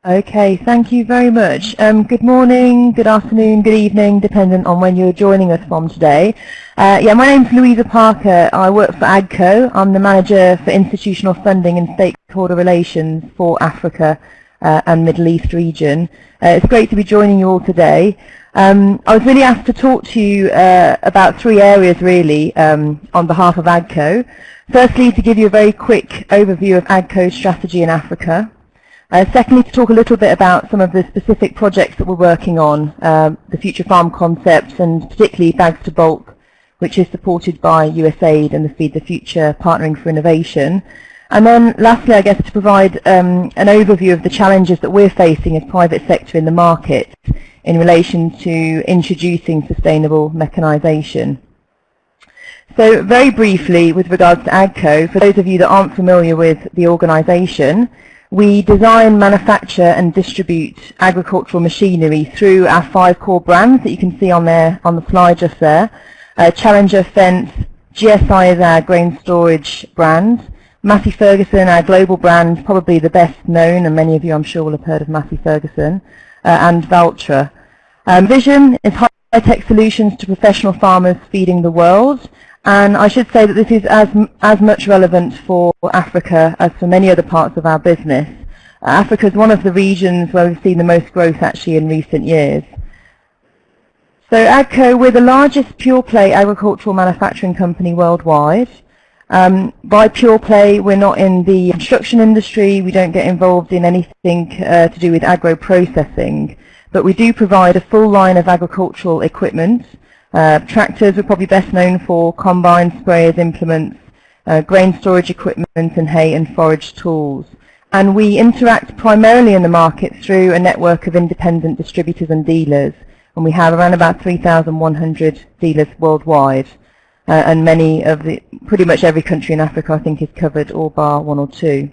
slide. Okay, thank you very much. Um, good morning, good afternoon, good evening, dependent on when you're joining us from today. Uh, yeah, my name's Louisa Parker. I work for AGCO. I'm the Manager for Institutional Funding and Stakeholder Relations for Africa uh, and Middle East region. Uh, it's great to be joining you all today. Um, I was really asked to talk to you uh, about three areas really um, on behalf of AGCO. Firstly, to give you a very quick overview of AGCO's strategy in Africa. Uh, secondly, to talk a little bit about some of the specific projects that we're working on, um, the Future Farm concepts and particularly Bags to Bulk, which is supported by USAID and the Feed the Future Partnering for Innovation. And then lastly, I guess, to provide um, an overview of the challenges that we're facing as private sector in the market in relation to introducing sustainable mechanisation. So very briefly, with regards to AGCO, for those of you that aren't familiar with the organisation, we design, manufacture and distribute agricultural machinery through our five core brands that you can see on there on the slide just there. Uh, Challenger, Fendt, GSI is our grain storage brand. Massey Ferguson, our global brand, probably the best known, and many of you I'm sure will have heard of Massey Ferguson, and Valtra. Um, Vision is high-tech solutions to professional farmers feeding the world. And I should say that this is as, as much relevant for Africa as for many other parts of our business. Uh, Africa is one of the regions where we've seen the most growth actually in recent years. So AGCO, we're the largest pure-play agricultural manufacturing company worldwide. Um, by pure play, we're not in the construction industry, we don't get involved in anything uh, to do with agro-processing, but we do provide a full line of agricultural equipment uh, tractors are probably best known for combines, sprayers, implements, uh, grain storage equipment and hay and forage tools. And we interact primarily in the market through a network of independent distributors and dealers. And we have around about 3,100 dealers worldwide. Uh, and many of the, pretty much every country in Africa I think is covered, all bar one or two.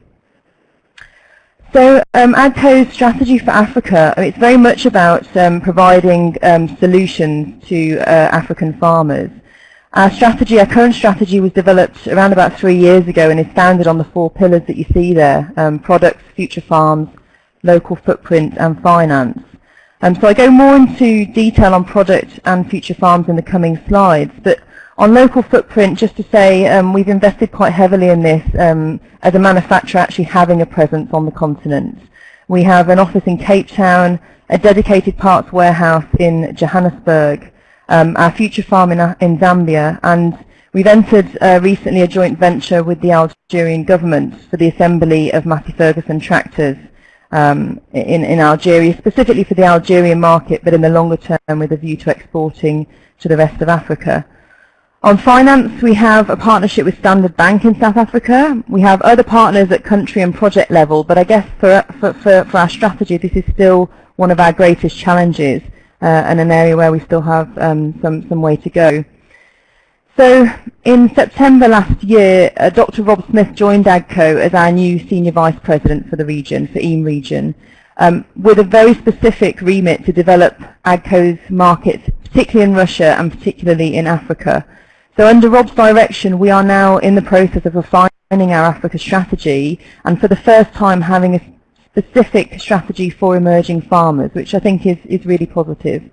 So um, AGCO's strategy for Africa, it's very much about um, providing um, solutions to uh, African farmers. Our strategy, our current strategy was developed around about three years ago and is founded on the four pillars that you see there, um, products, future farms, local footprint and finance. Um, so I go more into detail on product and future farms in the coming slides, but on local footprint, just to say, um, we've invested quite heavily in this um, as a manufacturer actually having a presence on the continent. We have an office in Cape Town, a dedicated parts warehouse in Johannesburg, um, our future farm in, in Zambia, and we've entered uh, recently a joint venture with the Algerian government for the assembly of Massey Ferguson tractors um, in, in Algeria, specifically for the Algerian market, but in the longer term with a view to exporting to the rest of Africa. On finance, we have a partnership with Standard Bank in South Africa. We have other partners at country and project level, but I guess for, for, for, for our strategy, this is still one of our greatest challenges uh, and an area where we still have um, some, some way to go. So in September last year, uh, Dr. Rob Smith joined AGCO as our new Senior Vice President for the region, for EAM region, um, with a very specific remit to develop AGCO's markets, particularly in Russia and particularly in Africa. So under Rob's direction, we are now in the process of refining our Africa strategy and for the first time having a specific strategy for emerging farmers, which I think is, is really positive.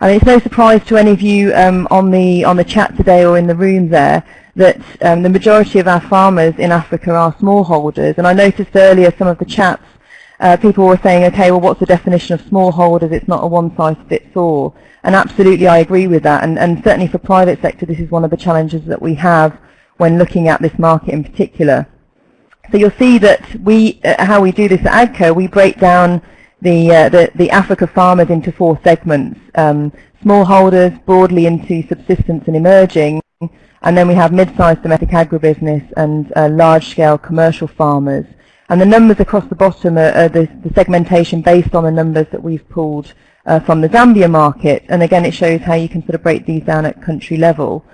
And it's no surprise to any of you um, on the on the chat today or in the room there that um, the majority of our farmers in Africa are smallholders. And I noticed earlier some of the chats, uh, people were saying, okay, well, what's the definition of smallholders? It's not a one-size-fits-all. And absolutely, I agree with that. And, and certainly for private sector, this is one of the challenges that we have when looking at this market in particular. So you'll see that we, uh, how we do this at AGCO, we break down the, uh, the, the, Africa farmers into four segments. Um, smallholders, broadly into subsistence and emerging, and then we have mid-sized domestic agribusiness and uh, large-scale commercial farmers. And the numbers across the bottom are, are the, the, segmentation based on the numbers that we've pulled uh, from the Zambia market. And again, it shows how you can sort of break these down at country level.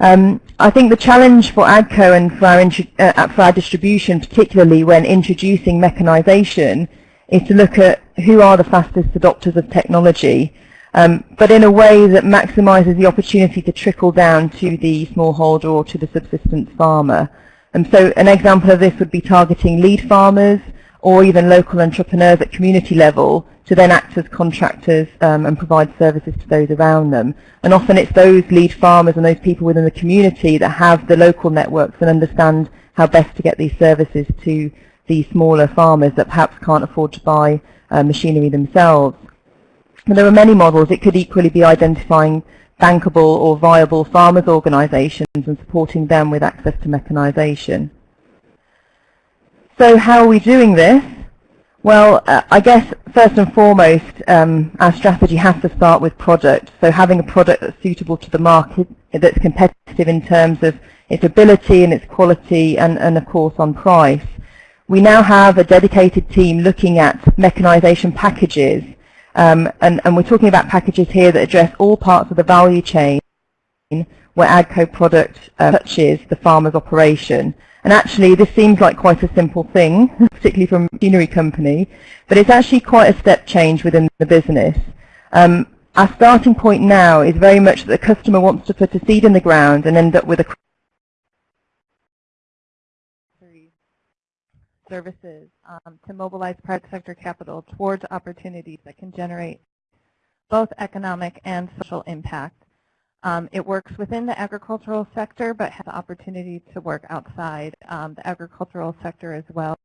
Um, I think the challenge for AGCO and for our, uh, for our distribution, particularly when introducing mechanization, is to look at who are the fastest adopters of technology, um, but in a way that maximizes the opportunity to trickle down to the smallholder or to the subsistence farmer. And so an example of this would be targeting lead farmers or even local entrepreneurs at community level to then act as contractors um, and provide services to those around them. And often it's those lead farmers and those people within the community that have the local networks and understand how best to get these services to the smaller farmers that perhaps can't afford to buy uh, machinery themselves. And there are many models. It could equally be identifying bankable or viable farmers organisations and supporting them with access to mechanisation. So how are we doing this? Well, uh, I guess first and foremost, um, our strategy has to start with product. So having a product that's suitable to the market, that's competitive in terms of its ability and its quality and, and of course on price. We now have a dedicated team looking at mechanisation packages um, and, and we're talking about packages here that address all parts of the value chain where AGCO product uh, touches the farmer's operation. And actually, this seems like quite a simple thing, particularly from a machinery company, but it's actually quite a step change within the business. Um, our starting point now is very much that the customer wants to put a seed in the ground and end up with a services um, to mobilize private sector capital towards opportunities that can generate both economic and social impact. Um, it works within the agricultural sector, but has the opportunity to work outside um, the agricultural sector as well.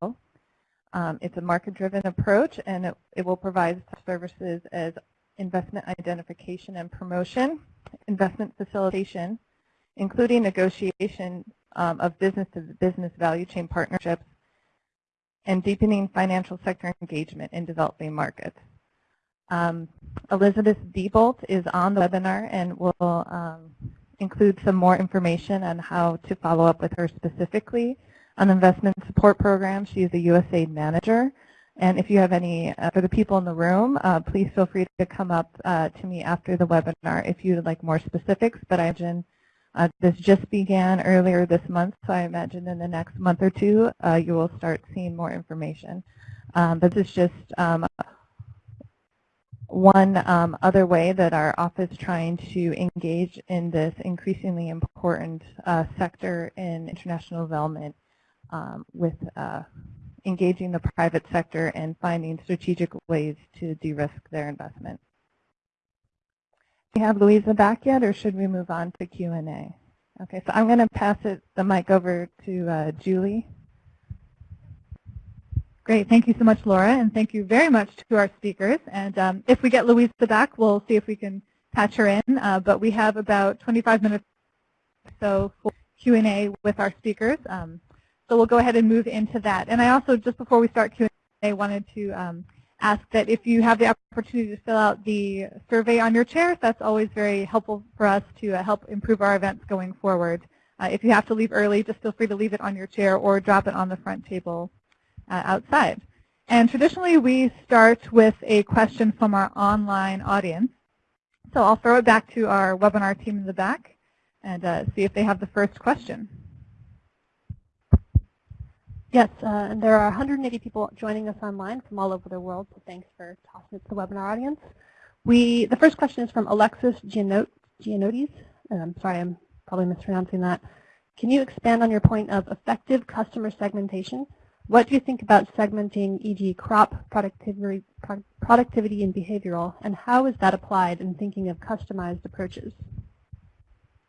Um, it's a market-driven approach, and it, it will provide services as investment identification and promotion, investment facilitation, including negotiation um, of business-to-business -business value chain partnerships, and deepening financial sector engagement in developing markets. Um, Elizabeth Diebolt is on the webinar and will um, include some more information on how to follow up with her specifically on the investment support program. She is a USAID manager. And if you have any, uh, for the people in the room, uh, please feel free to come up uh, to me after the webinar if you would like more specifics. But I imagine uh, this just began earlier this month, so I imagine in the next month or two uh, you will start seeing more information. Um, but this is just um, one um, other way that our office is trying to engage in this increasingly important uh, sector in international development um, with uh, engaging the private sector and finding strategic ways to de-risk their investment. Do we have Louisa back yet, or should we move on to Q&A? Okay, so I'm going to pass it the mic over to uh, Julie. Great, thank you so much, Laura, and thank you very much to our speakers. And um, if we get Louisa back, we'll see if we can patch her in. Uh, but we have about 25 minutes or so for Q&A with our speakers. Um, so we'll go ahead and move into that. And I also, just before we start Q&A, wanted to um, ask that if you have the opportunity to fill out the survey on your chair, that's always very helpful for us to uh, help improve our events going forward. Uh, if you have to leave early, just feel free to leave it on your chair or drop it on the front table outside. And traditionally, we start with a question from our online audience. So I'll throw it back to our webinar team in the back and uh, see if they have the first question. Yes, uh, and there are 180 people joining us online from all over the world, so thanks for tossing it to the webinar audience. We, the first question is from Alexis Gianotis. I'm sorry, I'm probably mispronouncing that. Can you expand on your point of effective customer segmentation? What do you think about segmenting, e.g. crop, productivity, productivity and behavioral, and how is that applied in thinking of customized approaches?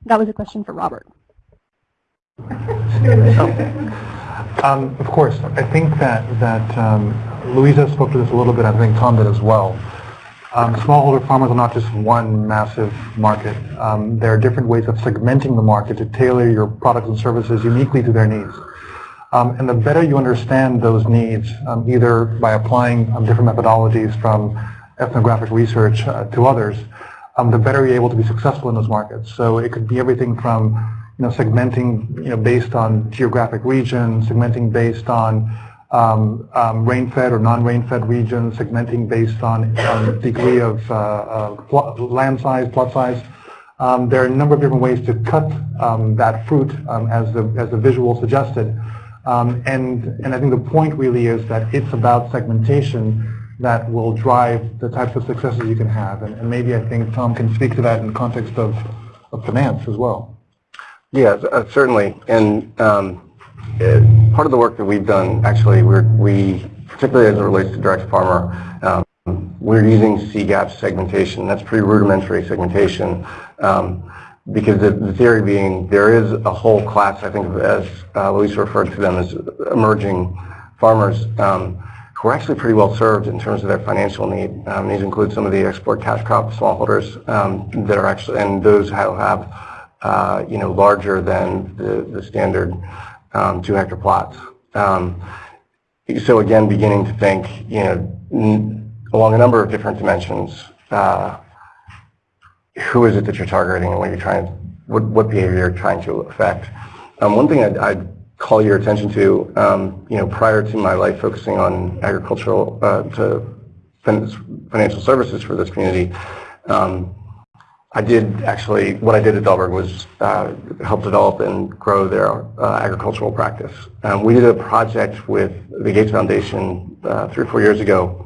That was a question for Robert. Um, of course, I think that that um, Louisa spoke to this a little bit. I think Tom did as well. Um, smallholder farmers are not just one massive market. Um, there are different ways of segmenting the market to tailor your products and services uniquely to their needs. Um, and the better you understand those needs, um, either by applying different methodologies from ethnographic research uh, to others, the better you're able to be successful in those markets. So it could be everything from you know, segmenting you know, based on geographic region, segmenting based on um, um, rain-fed or non-rain-fed regions, segmenting based on um, degree of uh, uh, land size, plot size. Um, there are a number of different ways to cut um, that fruit um, as, the, as the visual suggested. And, and I think the point really is that it's about segmentation that will drive the types of successes you can have. And, and maybe I think Tom can speak to that in the context of, of finance as well. Yeah, uh, certainly. And um, uh, part of the work that we've done, actually, we're, we particularly as it relates to direct farmer. Um, we're using CGAP segmentation. That's pretty rudimentary segmentation. Um, because the, the, theory being there is a whole class, I think, as uh, Luis referred to them as emerging farmers um, who are actually pretty well served in terms of their financial need. Um, these include some of the export cash crop smallholders um, that are actually, and those who have, uh, you know, larger than the, the standard um, two hectare plots. Um, so again, beginning to think, you know, along a number of different dimensions, uh, who is it that you're targeting and what you're trying, what, what behavior you're trying to affect. Um, one thing I'd, I'd, call your attention to, um, you know, prior to my life focusing on agricultural uh, to financial services for this community, um, I did actually, what I did at Dalberg was uh, help develop and grow their uh, agricultural practice. Um, we did a project with the Gates Foundation uh, three or four years ago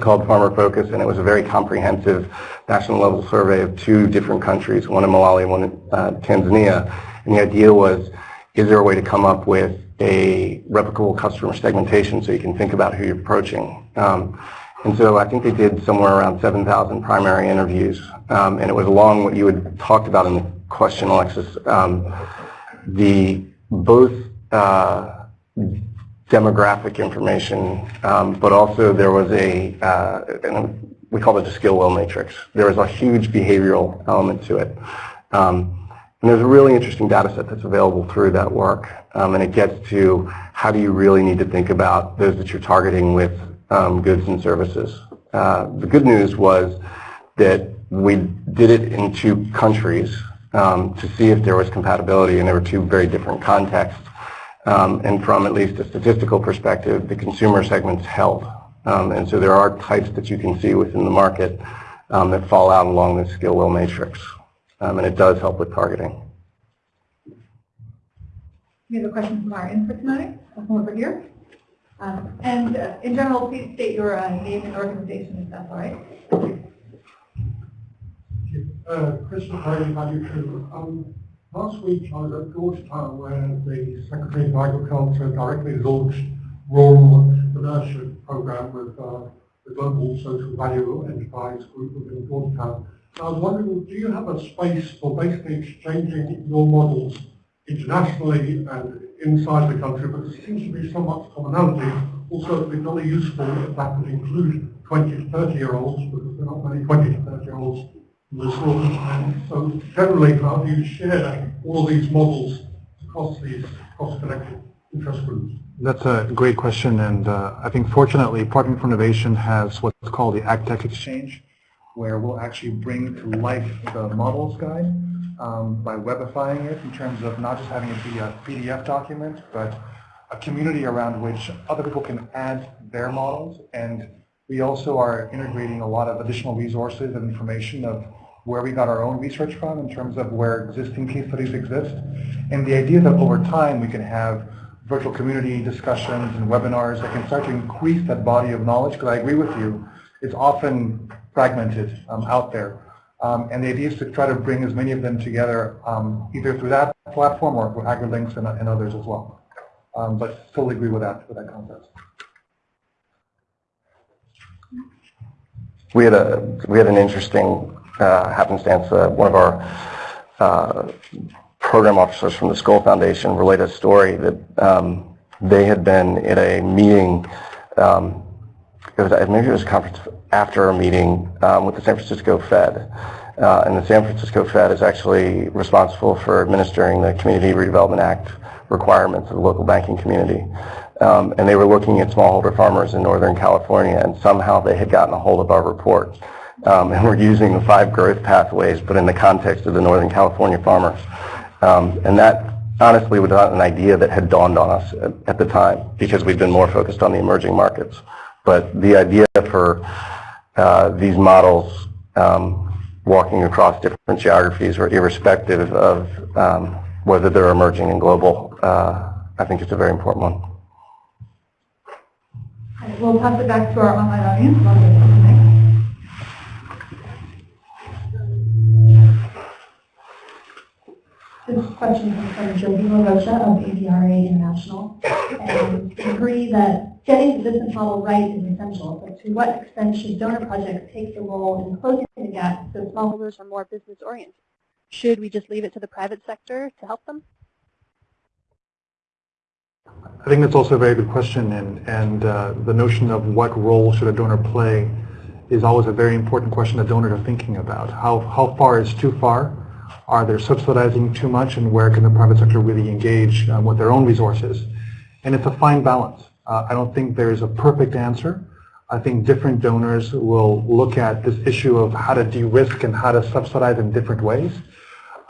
called Farmer Focus, and it was a very comprehensive national level survey of two different countries, one in Malawi, one in uh, Tanzania. And the idea was, is there a way to come up with a replicable customer segmentation so you can think about who you're approaching? Um, and so I think they did somewhere around 7,000 primary interviews, um, and it was along what you had talked about in the question, Alexis. Um, the both uh, demographic information, um, but also there was a, uh, we call it a skill will matrix. There was a huge behavioral element to it. Um, and there's a really interesting data set that's available through that work. Um, and it gets to how do you really need to think about those that you're targeting with um, goods and services. Uh, the good news was that we did it in two countries um, to see if there was compatibility, and there were two very different contexts. Um, and from at least a statistical perspective, the consumer segments held. Um, and so there are types that you can see within the market um, that fall out along the skill will matrix. Um, and it does help with targeting. We have a question from our input tonight. I'll come over here. Um, and uh, in general, please state your uh, name and organization if that's all right. Uh, Chris McCarty, Value True. Last week I was at Georgetown where the Secretary of Agriculture directly launched Rural Entrepreneurship Program with uh, the Global Social Value Enterprise Group within Georgetown. And I was wondering, do you have a space for basically exchanging your models internationally and inside the country, but there seems to be so much commonality. Also, it would be very useful if that could include 20 to 30 year olds, because there are not many 20 to 30 year olds so generally, how do you share all these models across these cross-connected interest groups? That's a great question, and uh, I think fortunately, Partnering for Innovation has what's called the AgTech Exchange, where we'll actually bring to life the models guide um, by webifying it in terms of not just having it be a PDF document, but a community around which other people can add their models. And we also are integrating a lot of additional resources and information of where we got our own research from in terms of where existing case studies exist. And the idea that over time we can have virtual community discussions and webinars that can start to increase that body of knowledge, because I agree with you, it's often fragmented um, out there. Um, and the idea is to try to bring as many of them together um, either through that platform or through AgriLinks and, and others as well. Um, but totally agree with that, with that concept. We had a we had an interesting happenstance, uh, one of our uh, program officers from the Skoll Foundation related a story that um, they had been at a meeting, um, it was, maybe it was a conference after a meeting um, with the San Francisco Fed. Uh, and the San Francisco Fed is actually responsible for administering the Community Redevelopment Act requirements of the local banking community. Um, and they were looking at smallholder farmers in Northern California, and somehow they had gotten a hold of our report. Um, and we're using the five growth pathways, but in the context of the Northern California farmers. Um, and that honestly was not an idea that had dawned on us at, at, the time because we'd been more focused on the emerging markets. But the idea for uh, these models um, walking across different geographies or irrespective of um, whether they're emerging and global, uh, I think it's a very important one. We'll pass it back to our online audience. This question comes from Joby LaRocha of ADRA International. And agree agree that getting the business model right is essential, but to what extent should donor projects take the role in closing the gap so smallholders are more business oriented? Should we just leave it to the private sector to help them? I think that's also a very good question, and, and uh, the notion of what role should a donor play is always a very important question that donors are thinking about. How, how far is too far? Are they subsidizing too much, and where can the private sector really engage um, with their own resources? And it's a fine balance. Uh, I don't think there's a perfect answer. I think different donors will look at this issue of how to de-risk and how to subsidize in different ways.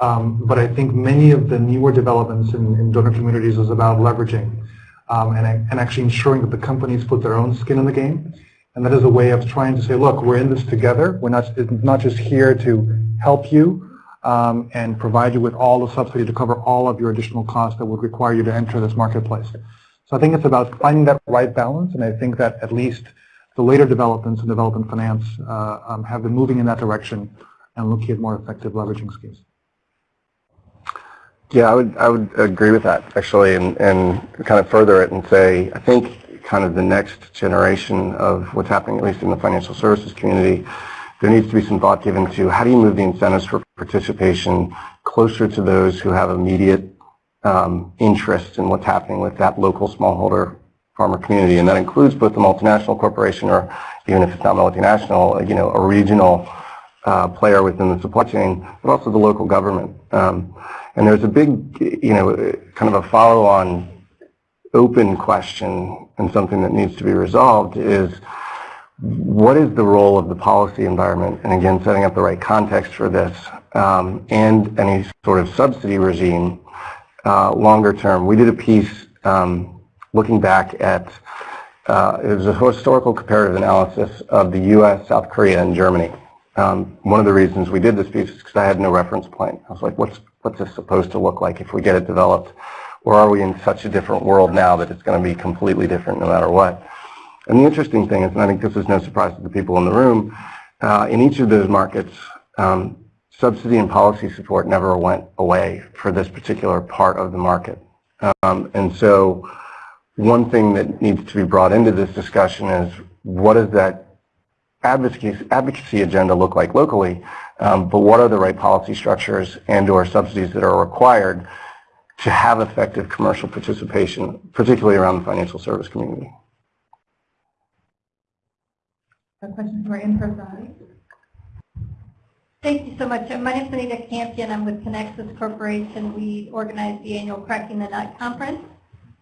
Um, but I think many of the newer developments in, in donor communities is about leveraging um, and, and actually ensuring that the companies put their own skin in the game. And that is a way of trying to say, look, we're in this together. We're not, not just here to help you um, and provide you with all the subsidy to cover all of your additional costs that would require you to enter this marketplace. So I think it's about finding that right balance, and I think that at least the later developments in development finance uh, um, have been moving in that direction and looking at more effective leveraging schemes. Yeah, I would I would agree with that actually, and and kind of further it and say I think kind of the next generation of what's happening, at least in the financial services community, there needs to be some thought given to how do you move the incentives for participation closer to those who have immediate um, interest in what's happening with that local smallholder farmer community, and that includes both the multinational corporation or even if it's not multinational, you know, a regional uh, player within the supply chain, but also the local government. Um, and there's a big, you know, kind of a follow-on open question and something that needs to be resolved is what is the role of the policy environment, and again, setting up the right context for this, um, and any sort of subsidy regime uh, longer term. We did a piece um, looking back at, uh, it was a historical comparative analysis of the U.S., South Korea, and Germany. Um, one of the reasons we did this piece is because I had no reference point. I was like, what's, what's this supposed to look like if we get it developed? Or are we in such a different world now that it's going to be completely different no matter what? And the interesting thing is, and I think this is no surprise to the people in the room, uh, in each of those markets, um, subsidy and policy support never went away for this particular part of the market. Um, and so one thing that needs to be brought into this discussion is what does that advocacy, advocacy agenda look like locally, um, but what are the right policy structures and or subsidies that are required to have effective commercial participation, particularly around the financial service community. A question our in-person. Thank you so much. My name is Anita Campion. I'm with Connexus Corporation. We organize the annual Cracking the Nut conference.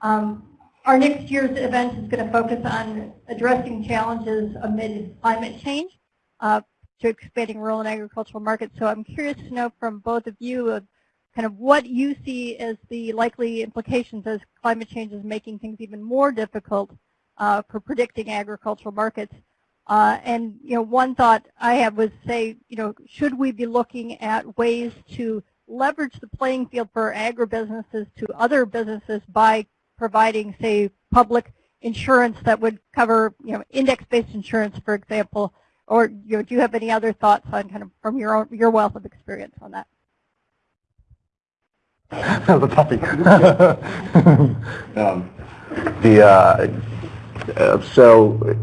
Um, our next year's event is going to focus on addressing challenges amid climate change uh, to expanding rural and agricultural markets. So I'm curious to know from both of you of kind of what you see as the likely implications as climate change is making things even more difficult uh, for predicting agricultural markets. Uh, and you know, one thought I have was say, you know, should we be looking at ways to leverage the playing field for agribusinesses to other businesses by providing, say, public insurance that would cover, you know, index-based insurance, for example, or you know, do you have any other thoughts on kind of from your own your wealth of experience on that? That was a toughie. um, the uh, uh, so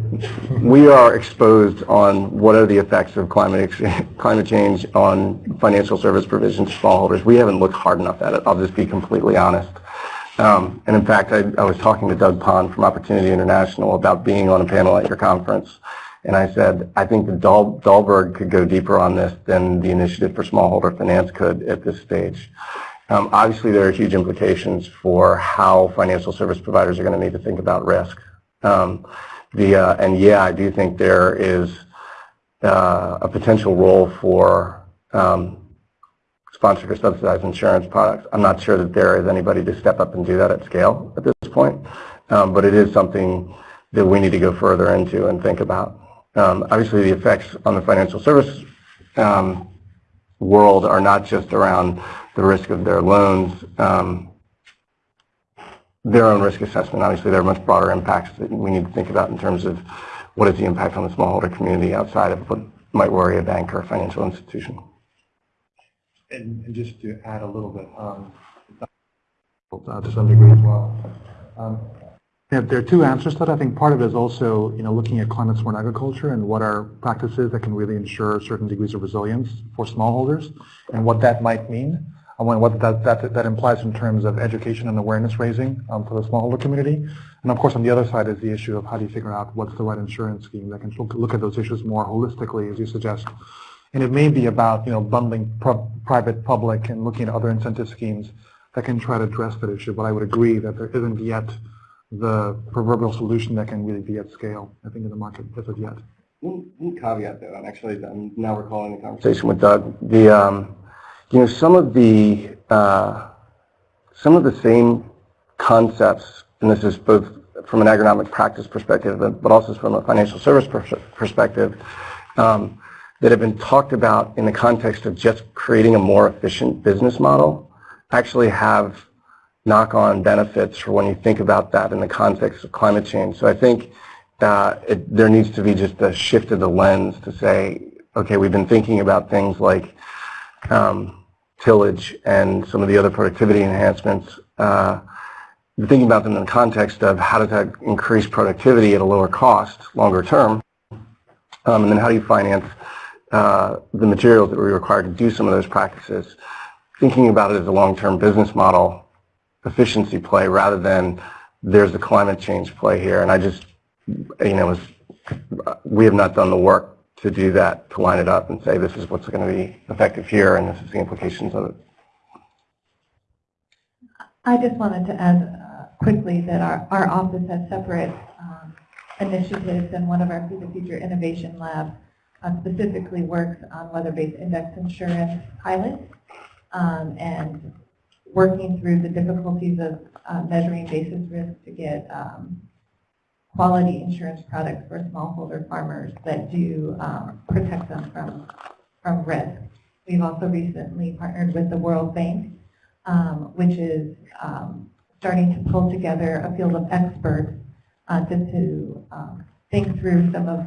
we are exposed on what are the effects of climate climate change on financial service provision to smallholders. We haven't looked hard enough at it. I'll just be completely honest. Um, and in fact, I, I, was talking to Doug Pond from Opportunity International about being on a panel at your conference. And I said, I think the Dahl, Dalberg could go deeper on this than the Initiative for Smallholder Finance could at this stage. Um, obviously, there are huge implications for how financial service providers are going to need to think about risk. Um, the, uh, and yeah, I do think there is uh, a potential role for um, sponsored or subsidized insurance products. I'm not sure that there is anybody to step up and do that at scale at this point, um, but it is something that we need to go further into and think about. Um, obviously, the effects on the financial service um, world are not just around the risk of their loans, um, their own risk assessment. Obviously, there are much broader impacts that we need to think about in terms of what is the impact on the smallholder community outside of what might worry a bank or a financial institution. And, and just to add a little bit, um, uh, to some degree as well. Um, Yeah, there are two answers to that. I think part of it is also, you know, looking at climate smart agriculture and what are practices that can really ensure certain degrees of resilience for smallholders and what that might mean. And what that, that, that implies in terms of education and awareness raising um, for the smallholder community. And of course, on the other side is the issue of how do you figure out what's the right insurance scheme that can look, look at those issues more holistically, as you suggest. And it may be about, you know, bundling private, public, and looking at other incentive schemes that can try to address that issue. But I would agree that there isn't yet the proverbial solution that can really be at scale, I think, in the market as of yet. One, one caveat though, and actually I'm now recalling the conversation with Doug. The, um, you know, some of the, uh, some of the same concepts, and this is both from an agronomic practice perspective, but also from a financial service perspective, um, that have been talked about in the context of just creating a more efficient business model actually have knock-on benefits for when you think about that in the context of climate change. So I think uh, it, there needs to be just a shift of the lens to say, okay, we've been thinking about things like um, tillage and some of the other productivity enhancements. Uh, thinking about them in the context of how does that increase productivity at a lower cost longer term, um, and then how do you finance uh, the materials that we require to do some of those practices. Thinking about it as a long-term business model efficiency play rather than there's a climate change play here. And I just, you know, was, we have not done the work to do that, to line it up and say this is what's going to be effective here and this is the implications of it. I just wanted to add uh, quickly that our, our office has separate um, initiatives and one of our the Future Innovation Lab uh, specifically works on weather-based index insurance pilots um, and working through the difficulties of uh, measuring basis risk to get um, quality insurance products for smallholder farmers that do um, protect them from, from risk. We've also recently partnered with the World Bank, um, which is um, starting to pull together a field of experts uh, to, to um, think through some of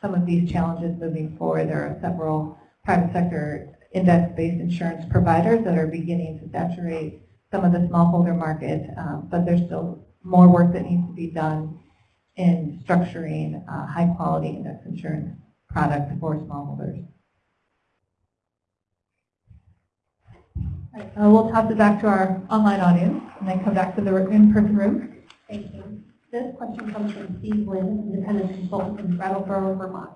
some of these challenges moving forward. There are several private sector index-based insurance providers that are beginning to saturate some of the smallholder market, um, but there's still more work that needs to be done in structuring uh, high-quality index insurance products for smallholders. Right, uh, we'll toss it back to our online audience and then come back to the in-person room. Thank you. This question comes from Steve Lynn, independent consultant from Brattleboro, Vermont.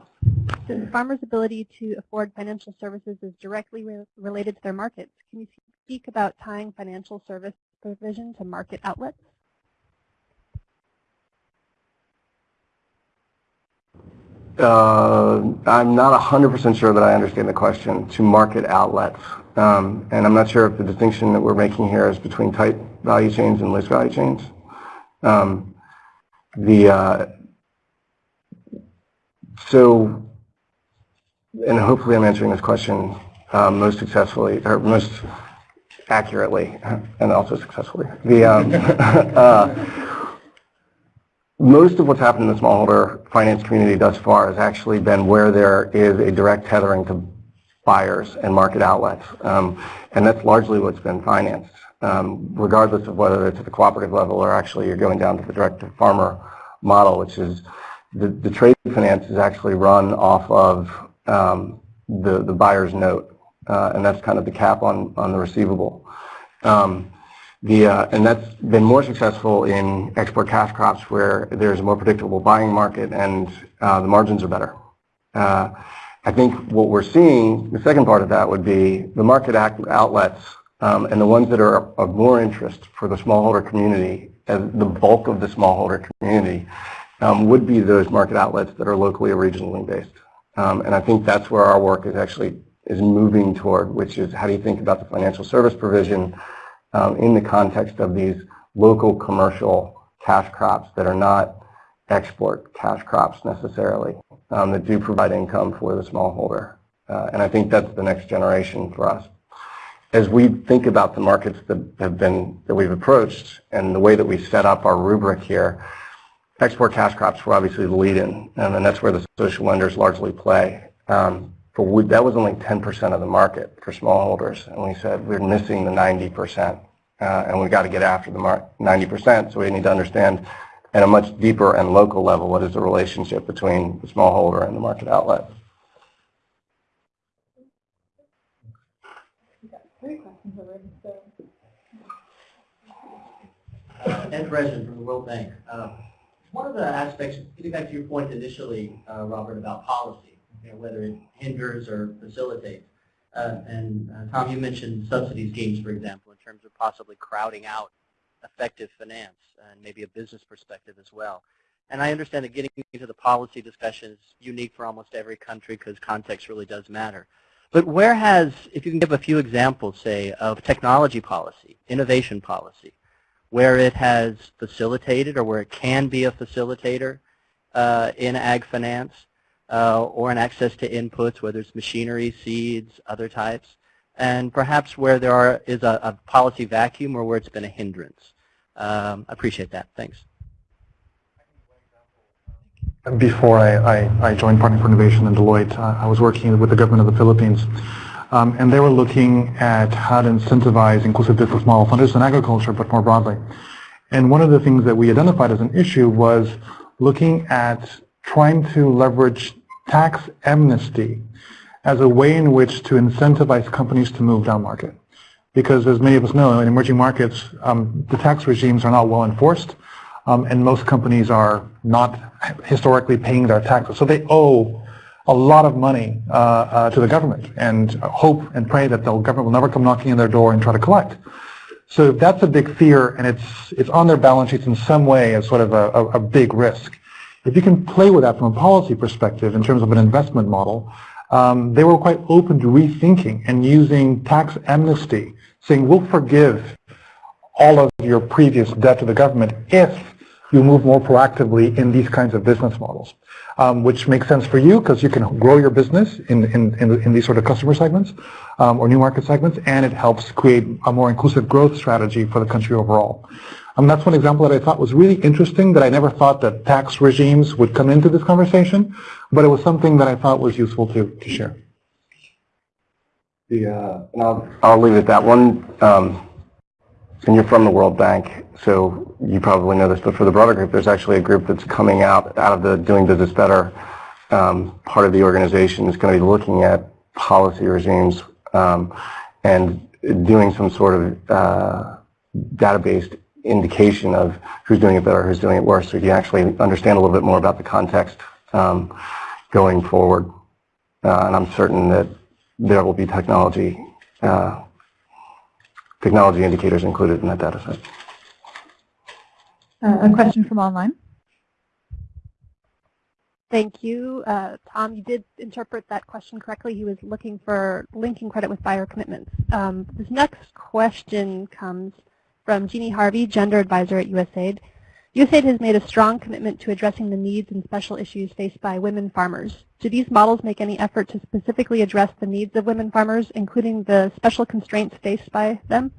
Since farmers' ability to afford financial services is directly re related to their markets, can you speak about tying financial service provision to market outlets? Uh, I'm not 100% sure that I understand the question, to market outlets. Um, and I'm not sure if the distinction that we're making here is between tight value chains and loose value chains. Um, the uh, so, and hopefully I'm answering this question um, most successfully or most accurately and also successfully. The um, uh, most of what's happened in the smallholder finance community thus far has actually been where there is a direct tethering to buyers and market outlets, um, and that's largely what's been financed. Um, regardless of whether it's at the cooperative level or actually you're going down to the direct-to-farmer model, which is the, the trade finance is actually run off of um, the, the buyer's note, uh, and that's kind of the cap on, on the receivable. Um, the, uh, and that's been more successful in export cash crops where there's a more predictable buying market and uh, the margins are better. Uh, I think what we're seeing, the second part of that would be the market outlets um, and the ones that are of more interest for the smallholder community, as the bulk of the smallholder community, um, would be those market outlets that are locally or regionally based. Um, and I think that's where our work is actually is moving toward, which is how do you think about the financial service provision um, in the context of these local commercial cash crops that are not export cash crops necessarily, um, that do provide income for the smallholder. Uh, and I think that's the next generation for us as we think about the markets that have been that we've approached and the way that we set up our rubric here, export cash crops were obviously the lead-in, and that's where the social lenders largely play. Um, but that was only 10% of the market for smallholders, and we said we're missing the 90%, uh, and we've got to get after the 90%. So we need to understand at a much deeper and local level, what is the relationship between the smallholder and the market outlet? Ed Dresden from the World Bank. Uh, one of the aspects, getting back to your point initially, uh, Robert, about policy, you whether it hinders or facilitates. Uh, and uh, Tom, you mentioned subsidies schemes, for example, terms of possibly crowding out effective finance and maybe a business perspective as well. And I understand that getting into the policy discussion is unique for almost every country because context really does matter. But where has, if you can give a few examples, say, of technology policy, innovation policy, where it has facilitated or where it can be a facilitator uh, in ag finance uh, or in access to inputs, whether it's machinery, seeds, other types, and perhaps where there are, is a, a policy vacuum or where it's been a hindrance. Um, I appreciate that. Thanks. Before I, I, I joined Partner for Innovation and Deloitte, uh, I was working with the government of the Philippines um, and they were looking at how to incentivize inclusive business models, not just in agriculture, but more broadly. And one of the things that we identified as an issue was looking at trying to leverage tax amnesty as a way in which to incentivize companies to move down market. Because as many of us know, in emerging markets, um, the tax regimes are not well enforced, um, and most companies are not historically paying their taxes. So they owe a lot of money uh, uh, to the government and hope and pray that the government will never come knocking on their door and try to collect. So that's a big fear and it's, it's on their balance sheets in some way as sort of a, a, a big risk. If you can play with that from a policy perspective in terms of an investment model, um, they were quite open to rethinking and using tax amnesty, saying we'll forgive all of your previous debt to the government if you move more proactively in these kinds of business models um, which makes sense for you because you can grow your business in, in, in, in these sort of customer segments um, or new market segments, and it helps create a more inclusive growth strategy for the country overall. Um, that's one example that I thought was really interesting that I never thought that tax regimes would come into this conversation, but it was something that I thought was useful to, to share. The, uh, and I'll, I'll leave it at that. One, um, and you're from the World Bank, so you probably know this, but for the broader group, there's actually a group that's coming out out of the Doing Business Better um, part of the organization is going to be looking at policy regimes um, and doing some sort of uh, database indication of who's doing it better, who's doing it worse, so you actually understand a little bit more about the context um, going forward. Uh, and I'm certain that there will be technology uh, technology indicators included in that data set. Uh, a question from online. Thank you. Uh, Tom, you did interpret that question correctly. He was looking for linking credit with buyer commitments. Um, this next question comes from Jeannie Harvey, Gender Advisor at USAID. USAID has made a strong commitment to addressing the needs and special issues faced by women farmers. Do these models make any effort to specifically address the needs of women farmers, including the special constraints faced by them?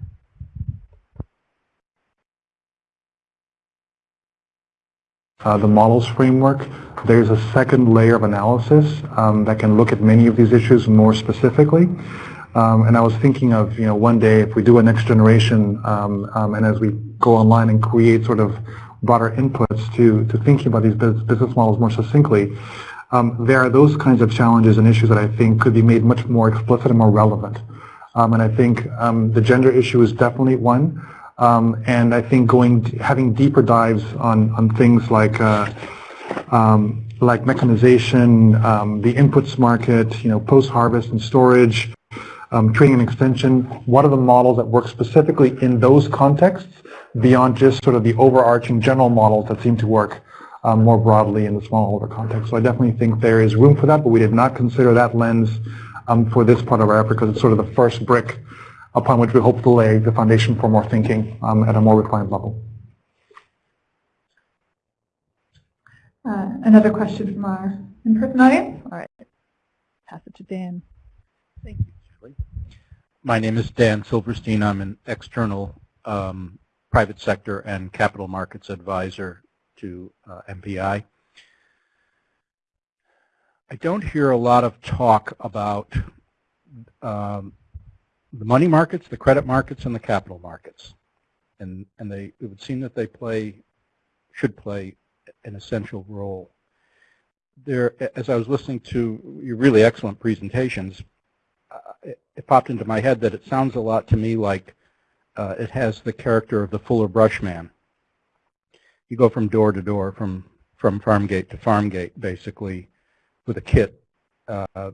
uh, the models framework, there's a second layer of analysis um, that can look at many of these issues more specifically. Um, and I was thinking of, you know, one day if we do a next generation um, um and as we go online and create sort of broader inputs to, to thinking about these business models more succinctly, um, there are those kinds of challenges and issues that I think could be made much more explicit and more relevant. Um, and I think the gender issue is definitely one. Um, and I think going having deeper dives on on things like uh, um, like mechanization, um, the inputs market, you know, post-harvest and storage, um, training and extension. What are the models that work specifically in those contexts beyond just sort of the overarching general models that seem to work um, more broadly in the smallholder context? So I definitely think there is room for that, but we did not consider that lens um, for this part of our effort because it's sort of the first brick upon which we hope to lay the foundation for more thinking um, at a more refined level. Uh, another question from our in-person audience? All right, pass it to Dan. Thank you. My name is Dan Silverstein. I'm an external um, private sector and capital markets advisor to uh, MPI. I don't hear a lot of talk about um, the money markets, the credit markets, and the capital markets. And, and they, it would seem that they play should play an essential role. There, as I was listening to your really excellent presentations, it, it, popped into my head that it sounds a lot to me like uh, it has the character of the Fuller Brush Man. You go from door to door, from from farm gate to farm gate, basically, with a kit, uh,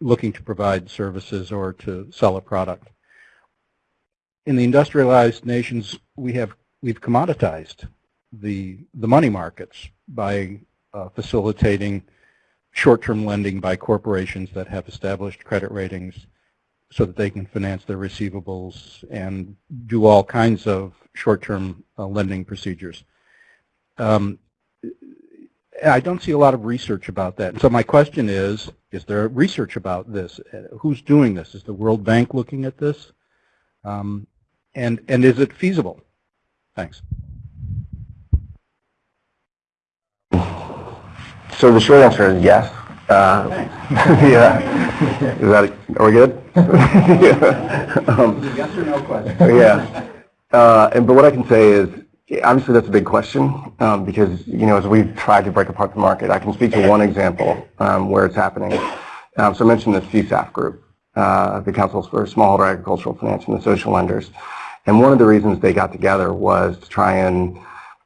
looking to provide services or to sell a product. In the industrialized nations, we have we've commoditized the the money markets by uh, facilitating short-term lending by corporations that have established credit ratings so that they can finance their receivables and do all kinds of short-term uh, lending procedures. Um, I don't see a lot of research about that. so my question is, is there research about this? Who's doing this? Is the World Bank looking at this? Um, and, and is it feasible? Thanks. So the short answer is yes. Uh, yeah. Is that, are we good? yeah. Um, yes or no question. Yeah. Uh, and, but what I can say is, obviously that's a big question um, because, you know, as we've tried to break apart the market, I can speak to one example um, where it's happening. Um, so I mentioned the CSAF group, uh, the Councils for Smallholder Agricultural Finance and the social lenders. And one of the reasons they got together was to try and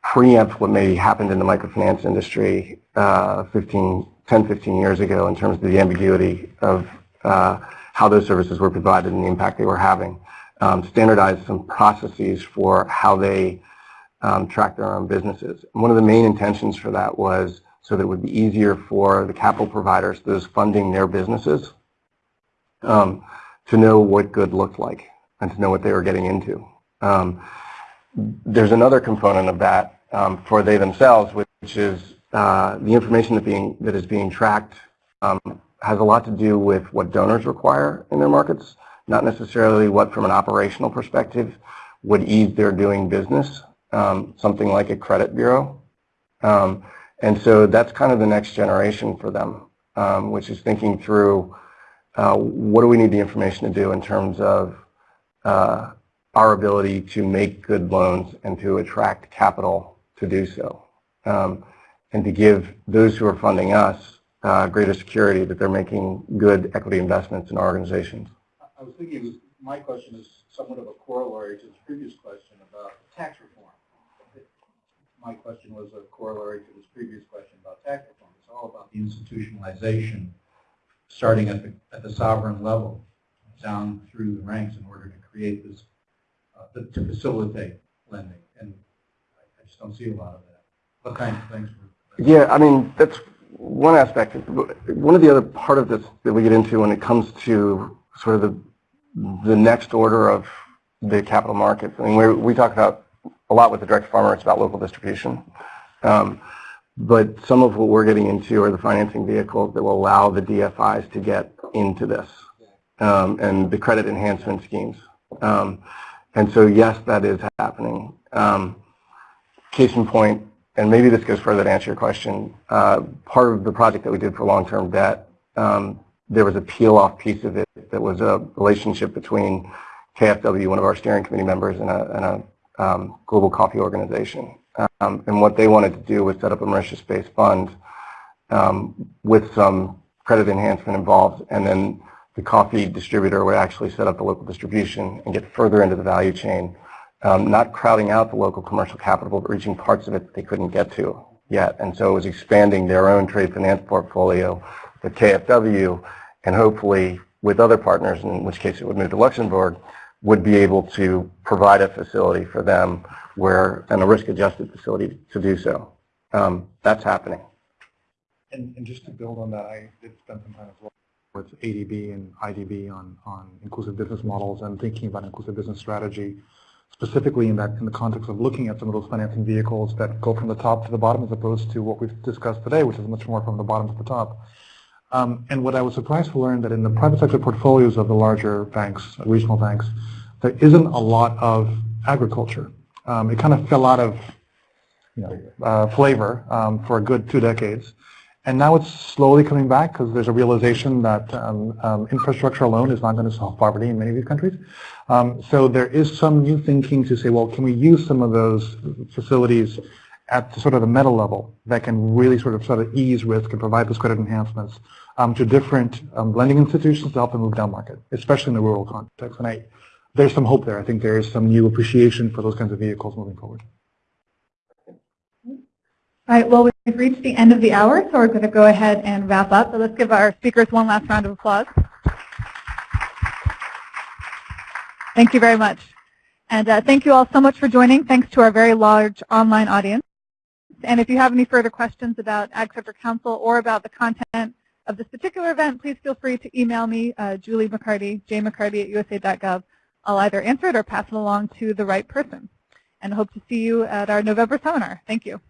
preempt what may happened in the microfinance industry uh, 15, 10, 15 years ago in terms of the ambiguity of uh, how those services were provided and the impact they were having. Um, standardize some processes for how they um, track their own businesses. And one of the main intentions for that was so that it would be easier for the capital providers, those funding their businesses, um, to know what good looked like and to know what they were getting into. Um, there's another component of that um, for they themselves, which is uh, the information that, being, that is being tracked um, has a lot to do with what donors require in their markets, not necessarily what from an operational perspective would ease their doing business, um, something like a credit bureau. Um, and so that's kind of the next generation for them, um, which is thinking through uh, what do we need the information to do in terms of uh, our ability to make good loans and to attract capital to do so. Um, and to give those who are funding us uh, greater security that they're making good equity investments in our organizations. I was thinking was, my question is somewhat of a corollary to the previous question about tax reform. My question was a corollary to this previous question about tax reform. It's all about the institutionalization starting at the, at the sovereign level down through the ranks in order to create this, uh, to facilitate lending. And I just don't see a lot of that. What kind of things yeah, I mean, that's one aspect. One of the other part of this that we get into when it comes to sort of the, the next order of the capital markets, I mean, we we talk about a lot with the direct farmer, it's about local distribution. Um, but some of what we're getting into are the financing vehicles that will allow the DFIs to get into this um, and the credit enhancement schemes. Um, and so, yes, that is happening. Um, case in point, and maybe this goes further to answer your question, uh, part of the project that we did for long-term debt, um, there was a peel-off piece of it that was a relationship between KFW, one of our steering committee members, and a, and a um, global coffee organization. Um, and what they wanted to do was set up a Mauritius-based fund um, with some credit enhancement involved, and then the coffee distributor would actually set up the local distribution and get further into the value chain um, not crowding out the local commercial capital, but reaching parts of it that they couldn't get to yet. And so it was expanding their own trade finance portfolio with KFW, and hopefully with other partners, in which case it would move to Luxembourg, would be able to provide a facility for them where, and a risk-adjusted facility to do so. Um, that's happening. And, and, just to build on that, I did spend some time as well with ADB and IDB on, on inclusive business models and thinking about inclusive business strategy specifically in that in the context of looking at some of those financing vehicles that go from the top to the bottom as opposed to what we've discussed today, which is much more from the bottom to the top. Um, and what I was surprised to learn that in the private sector portfolios of the larger banks, regional banks, there isn't a lot of agriculture. Um, it kind of fell out of you know, uh, flavor um, for a good two decades. And now it's slowly coming back because there's a realization that um, um, infrastructure alone is not going to solve poverty in many of these countries. Um, so there is some new thinking to say, well, can we use some of those facilities at the sort of the meta level that can really sort of sort of ease risk and provide those credit enhancements um, to different um, lending institutions to help them move down market, especially in the rural context. And I, there's some hope there. I think there is some new appreciation for those kinds of vehicles moving forward. All right, well, we've reached the end of the hour, so we're going to go ahead and wrap up. So let's give our speakers one last round of applause. Thank you very much. And uh, thank you all so much for joining. Thanks to our very large online audience. And if you have any further questions about Ag Sector Council or about the content of this particular event, please feel free to email me, uh, Julie McCarty, jmccarty at usa.gov. I'll either answer it or pass it along to the right person. And hope to see you at our November seminar. Thank you.